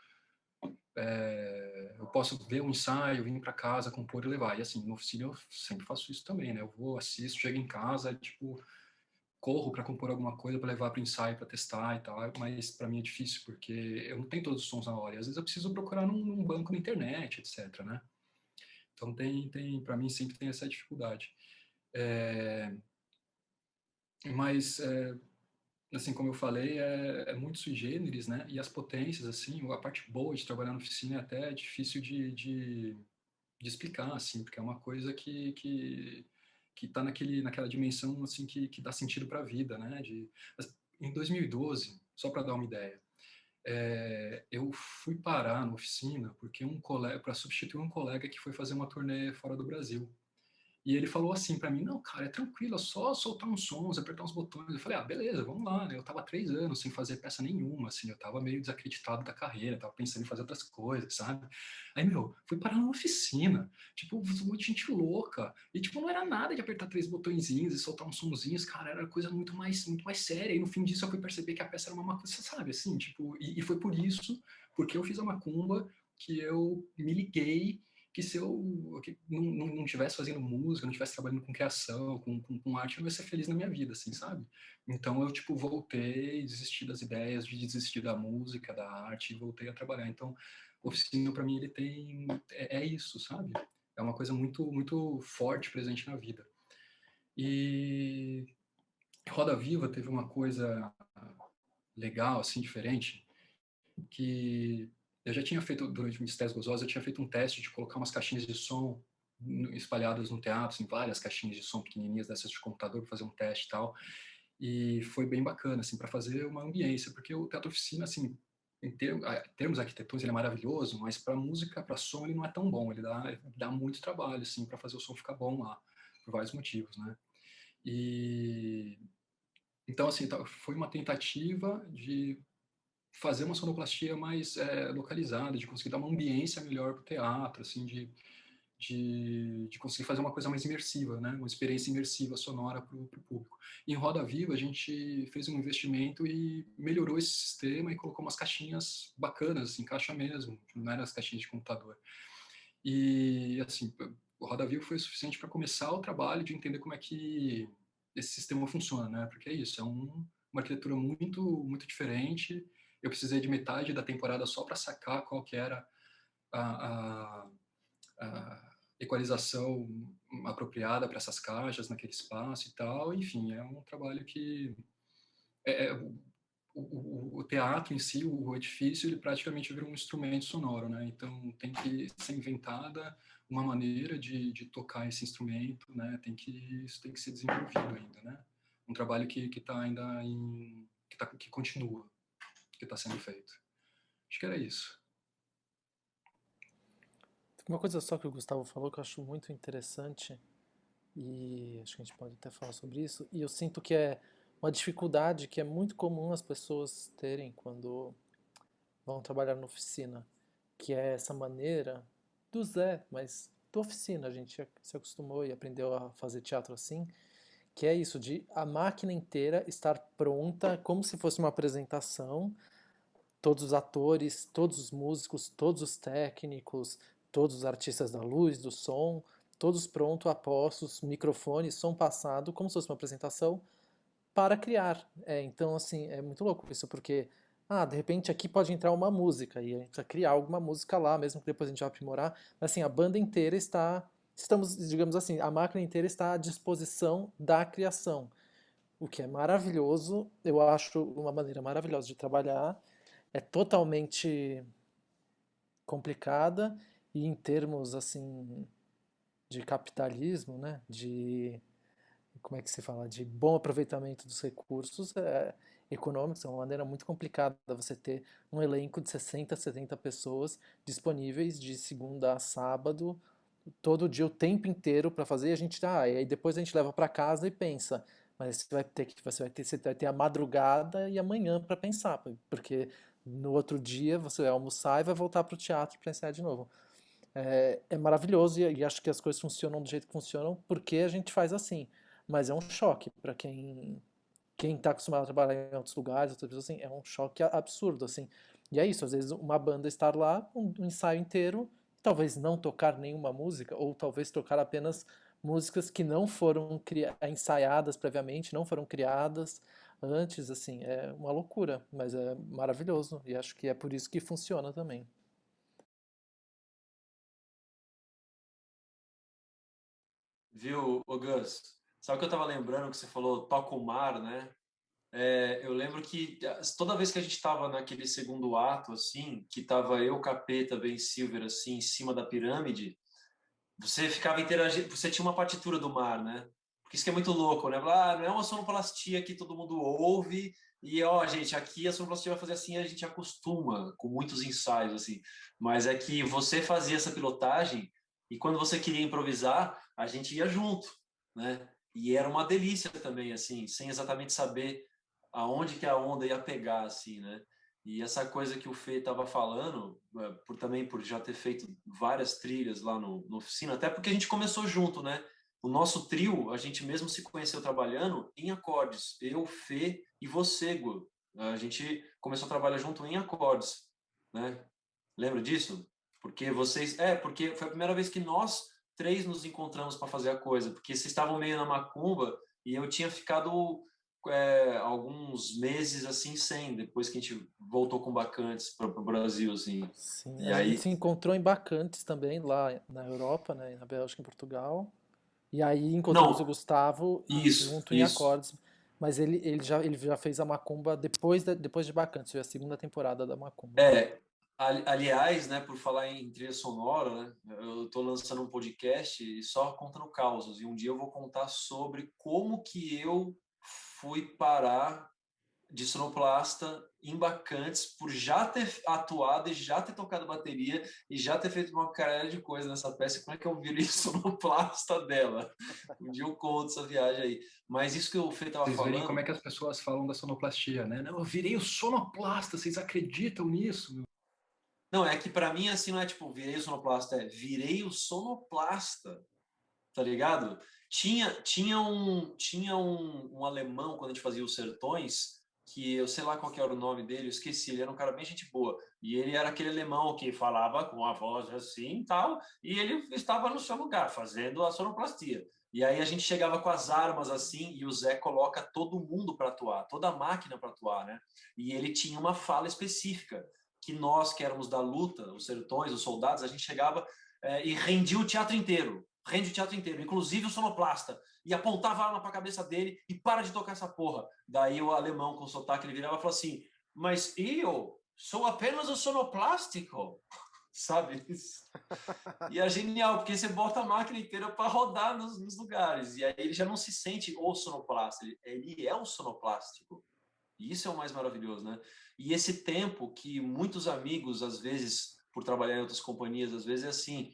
é, eu posso ver um ensaio, vir para casa, compor e levar. E assim, no oficina eu sempre faço isso também, né? Eu vou, assisto, chego em casa, tipo, corro para compor alguma coisa para levar para o ensaio, para testar e tal, mas para mim é difícil, porque eu não tenho todos os sons na hora. E às vezes eu preciso procurar num, num banco na internet, etc, né? Então tem, tem para mim sempre tem essa dificuldade. É, mas é, assim como eu falei, é, é, muito sui generis, né? E as potências, assim, a parte boa de trabalhar na oficina é até difícil de, de, de explicar, assim, porque é uma coisa que que que está naquele naquela dimensão assim que, que dá sentido para a vida, né? De, em 2012, só para dar uma ideia, é, eu fui parar na oficina porque um colega para substituir um colega que foi fazer uma turnê fora do Brasil. E ele falou assim para mim, não, cara, é tranquilo, é só soltar uns sons, apertar uns botões. Eu falei, ah, beleza, vamos lá, né? Eu tava três anos sem fazer peça nenhuma, assim, eu tava meio desacreditado da carreira, tava pensando em fazer outras coisas, sabe? Aí, meu, fui parar numa oficina, tipo, um monte de gente louca, e, tipo, não era nada de apertar três botõezinhos e soltar uns sonzinhos, cara, era coisa muito mais, muito mais séria, e no fim disso eu fui perceber que a peça era uma coisa, sabe, assim, tipo, e, e foi por isso, porque eu fiz a macumba, que eu me liguei que se eu que não, não, não tivesse fazendo música, não tivesse trabalhando com criação, com, com, com, arte, eu não ia ser feliz na minha vida, assim, sabe? Então eu, tipo, voltei, desisti das ideias, de desistir da música, da arte, e voltei a trabalhar. Então, oficina, para mim, ele tem... É, é, isso, sabe? É uma coisa muito, muito forte presente na vida. E Roda Viva teve uma coisa legal, assim, diferente, que eu já tinha feito, durante o Mistério Gozosa, eu tinha feito um teste de colocar umas caixinhas de som espalhadas no teatro, em assim, várias caixinhas de som pequenininhas dessas de computador, para fazer um teste e tal. E foi bem bacana, assim, para fazer uma ambiência, porque o teatro oficina, assim, em termos, arquitetônicos, ele é maravilhoso, mas para música, para som, ele não é tão bom. Ele dá, dá muito trabalho, assim, para fazer o som ficar bom lá, por vários motivos, né? E então, assim, tá, foi uma tentativa de fazer uma sonoplastia mais é, localizada, de conseguir dar uma ambiência melhor para o teatro, assim, de, de, de, conseguir fazer uma coisa mais imersiva, né? uma experiência imersiva sonora para o público. E em Roda Viva, a gente fez um investimento e melhorou esse sistema e colocou umas caixinhas bacanas, assim, caixa mesmo, não eram as caixinhas de computador. E, assim, o Roda Viva foi suficiente para começar o trabalho de entender como é que esse sistema funciona, né? Porque é isso, é um, uma arquitetura muito, muito diferente, eu precisei de metade da temporada só para sacar qual que era a, a, a equalização apropriada para essas caixas naquele espaço e tal. Enfim, é um trabalho que é, é, o, o, o, teatro em si, o edifício, ele praticamente vira um instrumento sonoro, né? Então tem que ser inventada uma maneira de, de tocar esse instrumento, né? Tem que isso tem que ser desenvolvido ainda, né? Um trabalho que está ainda em que, tá, que continua que está sendo feito. Acho que era isso. Uma coisa só que o Gustavo falou que eu acho muito interessante, e acho que a gente pode até falar sobre isso, e eu sinto que é uma dificuldade que é muito comum as pessoas terem quando vão trabalhar na oficina, que é essa maneira do Zé, mas da oficina, a gente se acostumou e aprendeu a fazer teatro assim, que é isso, de a máquina inteira estar pronta, como se fosse uma apresentação, todos os atores, todos os músicos, todos os técnicos, todos os artistas da luz, do som, todos prontos, apostos, microfone, som passado, como se fosse uma apresentação, para criar. É, então, assim, é muito louco isso, porque, ah, de repente aqui pode entrar uma música, e a gente precisa criar alguma música lá, mesmo que depois a gente vai aprimorar, mas assim, a banda inteira está estamos, digamos assim, a máquina inteira está à disposição da criação, o que é maravilhoso, eu acho uma maneira maravilhosa de trabalhar, é totalmente complicada e em termos assim de capitalismo, né? De como é que se fala? De bom aproveitamento dos recursos é, econômicos. É uma maneira muito complicada você ter um elenco de 60, 70 pessoas disponíveis de segunda a sábado, todo dia, o tempo inteiro para fazer. E a gente, ah, e aí depois a gente leva para casa e pensa. Mas você vai ter que você vai ter, você vai ter a madrugada e amanhã para pensar, porque no outro dia você vai almoçar e vai voltar para o teatro para ensaiar de novo. É, é maravilhoso e, e, acho que as coisas funcionam do jeito que funcionam porque a gente faz assim. Mas é um choque para quem quem está acostumado a trabalhar em outros lugares, outras pessoas assim, é um choque absurdo assim. E é isso, às vezes uma banda estar lá, um, um ensaio inteiro, talvez não tocar nenhuma música ou talvez tocar apenas músicas que não foram ensaiadas previamente, não foram criadas antes, assim, é uma loucura, mas é maravilhoso e acho que é por isso que funciona também. Viu, o Gus? Sabe o que eu estava lembrando que você falou toca o mar, né? É, eu lembro que toda vez que a gente estava naquele segundo ato, assim, que tava eu, Capeta, Ben Silver, assim, em cima da pirâmide, você ficava interagindo, você tinha uma partitura do mar, né? Porque isso que é muito louco, né? Ah, não é uma sonoplastia que todo mundo ouve e, ó, gente, aqui a sonoplastia vai fazer assim, a gente acostuma com muitos ensaios, assim. Mas é que você fazia essa pilotagem e quando você queria improvisar, a gente ia junto, né? E era uma delícia também, assim, sem exatamente saber aonde que a onda ia pegar, assim, né? E essa coisa que o Fê estava falando, é, por também por já ter feito várias trilhas lá no, no oficina, até porque a gente começou junto, né? O nosso trio, a gente mesmo se conheceu trabalhando em acordes. Eu, Fê e você, Gu. A gente começou a trabalhar junto em acordes, né? Lembra disso? Porque vocês... É, porque foi a primeira vez que nós três nos encontramos para fazer a coisa, porque vocês estavam meio na macumba e eu tinha ficado é, alguns meses assim sem, depois que a gente voltou com Bacantes para o Brasil, assim. Sim, e a aí... gente se encontrou em Bacantes também, lá na Europa, né, na Bélgica, em Portugal. E aí encontramos Não, o Gustavo isso, junto isso. em acordes. Mas ele, ele, já, ele já fez a Macumba depois de, depois de Bacantes, foi a segunda temporada da Macumba. É, aliás, né, por falar em trilha sonora, né, eu estou lançando um podcast só contando causos, e um dia eu vou contar sobre como que eu fui parar de sonoplasta em Bacantes por já ter atuado e já ter tocado bateria e já ter feito uma carreira de coisa nessa peça. Como é que eu virei sonoplasta dela? Um dia eu conto essa viagem aí. Mas isso que o Fê estava falando... Vocês como é que as pessoas falam da sonoplastia, né? Não, eu virei o sonoplasta, vocês acreditam nisso? Não, é que para mim assim não é tipo virei o sonoplasta, é virei o sonoplasta, tá ligado? Tinha, tinha, um, tinha um, um alemão, quando a gente fazia os sertões, que eu sei lá qual era o nome dele, eu esqueci, ele era um cara bem gente boa. E ele era aquele alemão que falava com a voz assim e tal, e ele estava no seu lugar, fazendo a sonoplastia. E aí a gente chegava com as armas assim, e o Zé coloca todo mundo para atuar, toda a máquina para atuar, né? E ele tinha uma fala específica, que nós que éramos da luta, os sertões, os soldados, a gente chegava é, e rendia o teatro inteiro rende o teatro inteiro, inclusive o sonoplasta, e apontava a arma para a cabeça dele e para de tocar essa porra. Daí o alemão com o sotaque, ele virava e falou assim, mas eu sou apenas o sonoplástico, sabe? E é genial, porque você bota a máquina inteira para rodar nos, nos, lugares, e aí ele já não se sente o sonoplasta, ele, ele é o sonoplástico. E isso é o mais maravilhoso, né? E esse tempo que muitos amigos, às vezes, por trabalhar em outras companhias, às vezes é assim,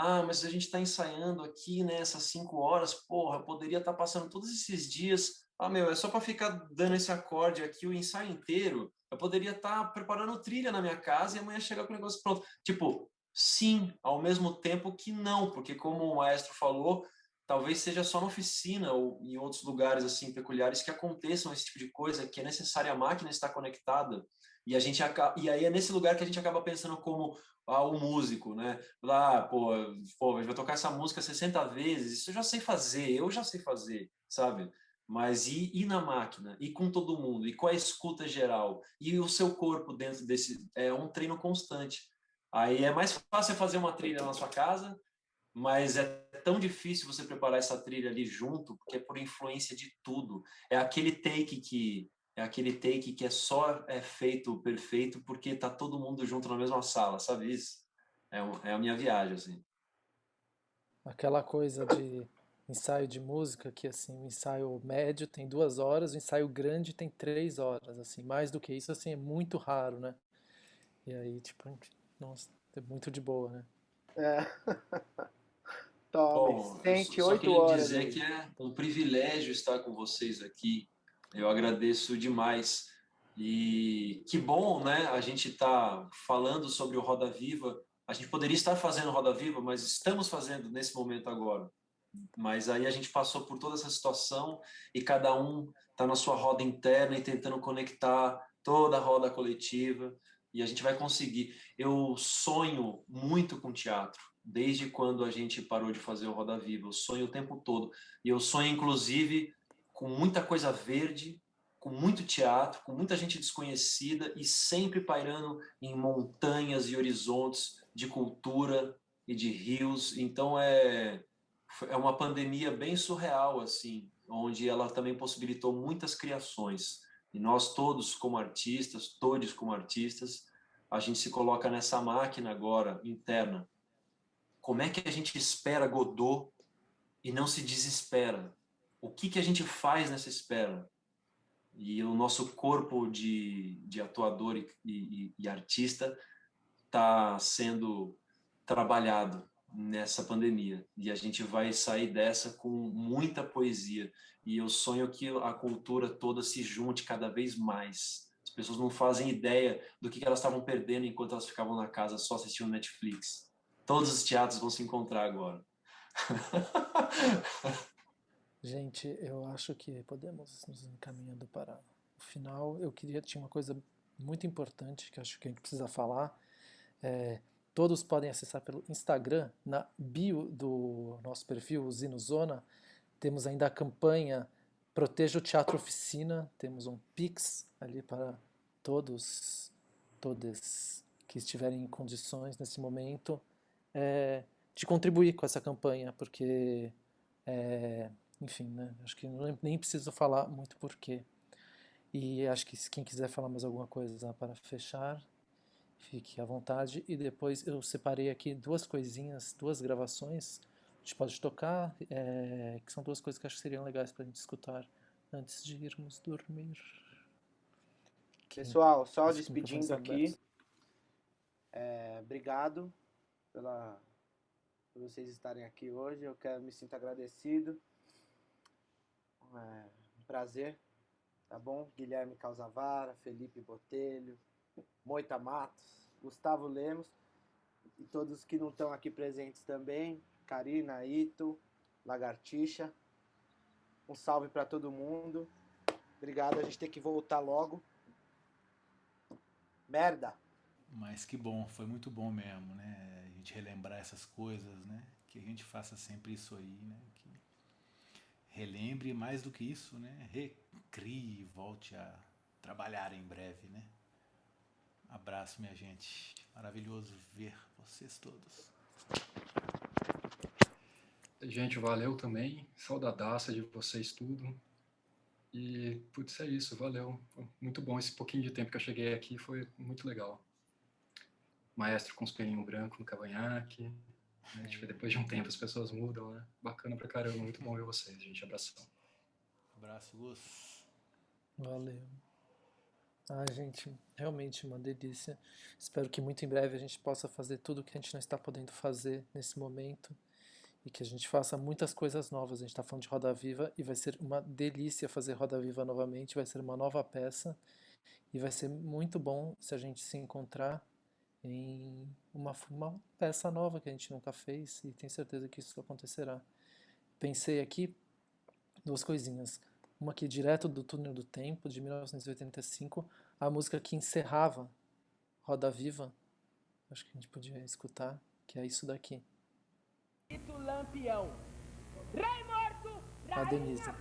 ah, mas a gente está ensaiando aqui, né, cinco horas, porra, poderia estar tá passando todos esses dias, ah, meu, é só para ficar dando esse acorde aqui o ensaio inteiro, eu poderia estar tá preparando trilha na minha casa e amanhã chegar com o negócio pronto. Tipo, sim, ao mesmo tempo que não, porque como o maestro falou, talvez seja só na oficina ou em outros lugares assim peculiares que aconteçam esse tipo de coisa, que é necessária a máquina estar conectada, e a gente e aí é nesse lugar que a gente acaba pensando como ah, o músico, né? Lá, pô, pô, gente vai tocar essa música 60 vezes, isso eu já sei fazer, eu já sei fazer, sabe? Mas e, e na máquina, e com todo mundo, e com a escuta geral, e o seu corpo dentro desse, é um treino constante. Aí é mais fácil fazer uma trilha na sua casa, mas é tão difícil você preparar essa trilha ali junto, porque é por influência de tudo. É aquele take que é aquele take que é só é feito perfeito porque tá todo mundo junto na mesma sala, sabe isso? É, um, é a minha viagem, assim. aquela coisa de ensaio de música que assim o ensaio médio tem duas horas, o ensaio grande tem três horas, assim mais do que isso assim é muito raro, né? E aí tipo nossa é muito de boa, né? É. Tome, Bom, sente eu só oito queria horas. dizer aí. que é um privilégio estar com vocês aqui. Eu agradeço demais. E que bom, né? A gente está falando sobre o Roda Viva. A gente poderia estar fazendo Roda Viva, mas estamos fazendo nesse momento agora. Mas aí a gente passou por toda essa situação e cada um está na sua roda interna e tentando conectar toda a roda coletiva e a gente vai conseguir. Eu sonho muito com teatro, desde quando a gente parou de fazer o Roda Viva. Eu sonho o tempo todo. E eu sonho, inclusive, com muita coisa verde, com muito teatro, com muita gente desconhecida e sempre pairando em montanhas e horizontes de cultura e de rios. Então é é uma pandemia bem surreal assim, onde ela também possibilitou muitas criações. E nós todos como artistas, todos como artistas, a gente se coloca nessa máquina agora interna. Como é que a gente espera Godot e não se desespera? O que que a gente faz nessa espera? E o nosso corpo de, de atuador e, e, e artista está sendo trabalhado nessa pandemia. E a gente vai sair dessa com muita poesia. E eu sonho que a cultura toda se junte cada vez mais. As pessoas não fazem ideia do que elas estavam perdendo enquanto elas ficavam na casa só assistindo Netflix. Todos os teatros vão se encontrar agora Gente, eu acho que podemos nos encaminhando para o final. Eu queria tinha uma coisa muito importante que acho que a gente precisa falar. É, todos podem acessar pelo Instagram, na bio do nosso perfil, Zinozona, temos ainda a campanha Proteja o Teatro Oficina, temos um Pix ali para todos, todas que estiverem em condições nesse momento é, de contribuir com essa campanha, porque, é, enfim, né, acho que nem preciso falar muito porquê. E acho que quem quiser falar mais alguma coisa para fechar, Fique à vontade. E depois eu separei aqui duas coisinhas, duas gravações. A gente pode tocar, é, que são duas coisas que acho que seriam legais para a gente escutar antes de irmos dormir. Pessoal, só despedindo aqui. É, obrigado pela, por vocês estarem aqui hoje. Eu quero me sinto agradecido. É, um prazer, tá bom? Guilherme Causavara, Felipe Botelho, Moita Matos, Gustavo Lemos e todos que não estão aqui presentes também, Karina, Ito, Lagartixa. Um salve para todo mundo. Obrigado, a gente tem que voltar logo. Merda! Mas que bom, foi muito bom mesmo, né? A gente relembrar essas coisas, né? Que a gente faça sempre isso aí, né? Que relembre mais do que isso, né? Recrie, volte a trabalhar em breve, né? Abraço, minha gente. Maravilhoso ver vocês todos. Gente, valeu também. Saudadaça de vocês tudo. E, putz, é isso, valeu. Muito bom esse pouquinho de tempo que eu cheguei aqui, foi muito legal. Maestro com os pelinhos brancos no cavanhaque. Né? Tipo, depois de um tempo as pessoas mudam, né? Bacana pra caramba, muito bom ver vocês, gente. Abração. Abraço, Gus. Valeu. Ah, gente, realmente uma delícia. Espero que muito em breve a gente possa fazer tudo o que a gente não está podendo fazer nesse momento e que a gente faça muitas coisas novas. A gente está falando de Roda Viva e vai ser uma delícia fazer Roda Viva novamente. Vai ser uma nova peça e vai ser muito bom se a gente se encontrar em uma, uma peça nova que a gente nunca fez e tenho certeza que isso acontecerá. Pensei aqui duas coisinhas. Uma aqui direto do Túnel do Tempo, de 1985, a música que encerrava Roda Viva, acho que a gente podia escutar, que é isso daqui. Lampião. Rei morto, A Denise. rainha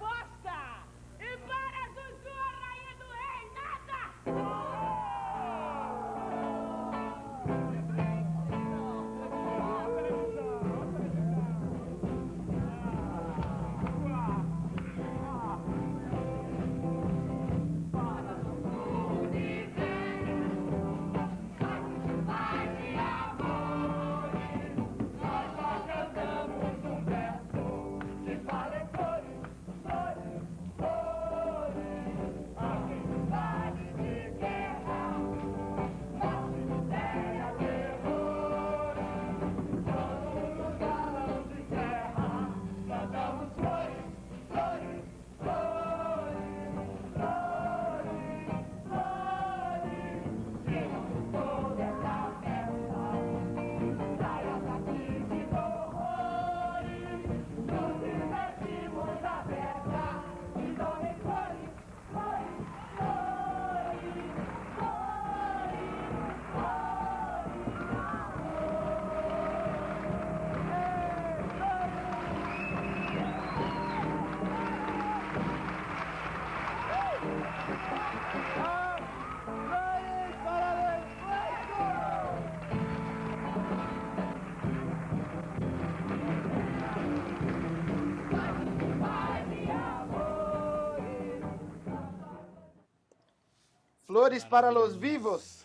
Flores para los vivos.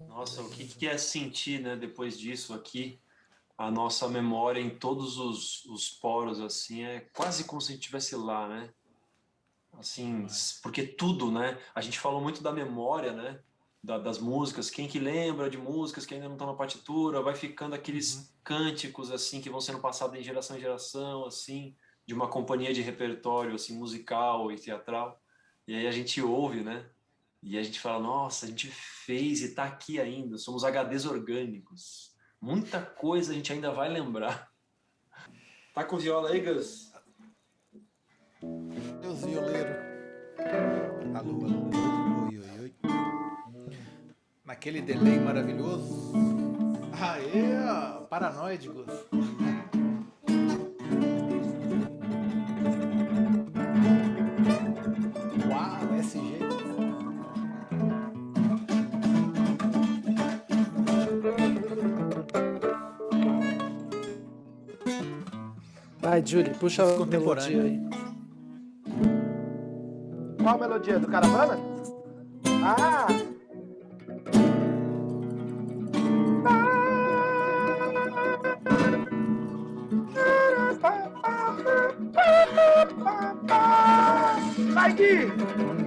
Nossa, o que, que é sentir, né, depois disso aqui, a nossa memória em todos os, os poros, assim, é quase como se a gente estivesse lá, né? Assim, porque tudo, né? A gente falou muito da memória, né? Da, das músicas, quem que lembra de músicas que ainda não estão na partitura, vai ficando aqueles uhum. cânticos, assim, que vão sendo passados em geração em geração, assim, de uma companhia de repertório, assim, musical e teatral. E aí a gente ouve, né? E a gente fala, nossa, a gente fez e está aqui ainda, somos HDs orgânicos. Muita coisa a gente ainda vai lembrar. Tá com viola aí, Gus? Deus violeiro. Alô, alô, oi, oi, oi. Naquele delay maravilhoso. Aê, paranoides. Vai, Julie, puxa a melodia aí. Qual melodia? Do Caravana? Ah! Vai, Gui!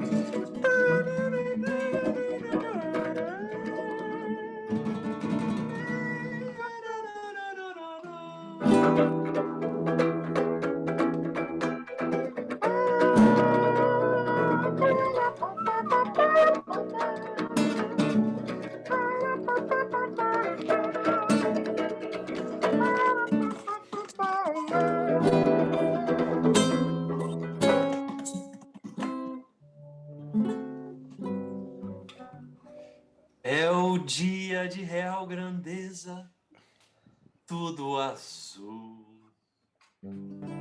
Grandeza, tudo azul.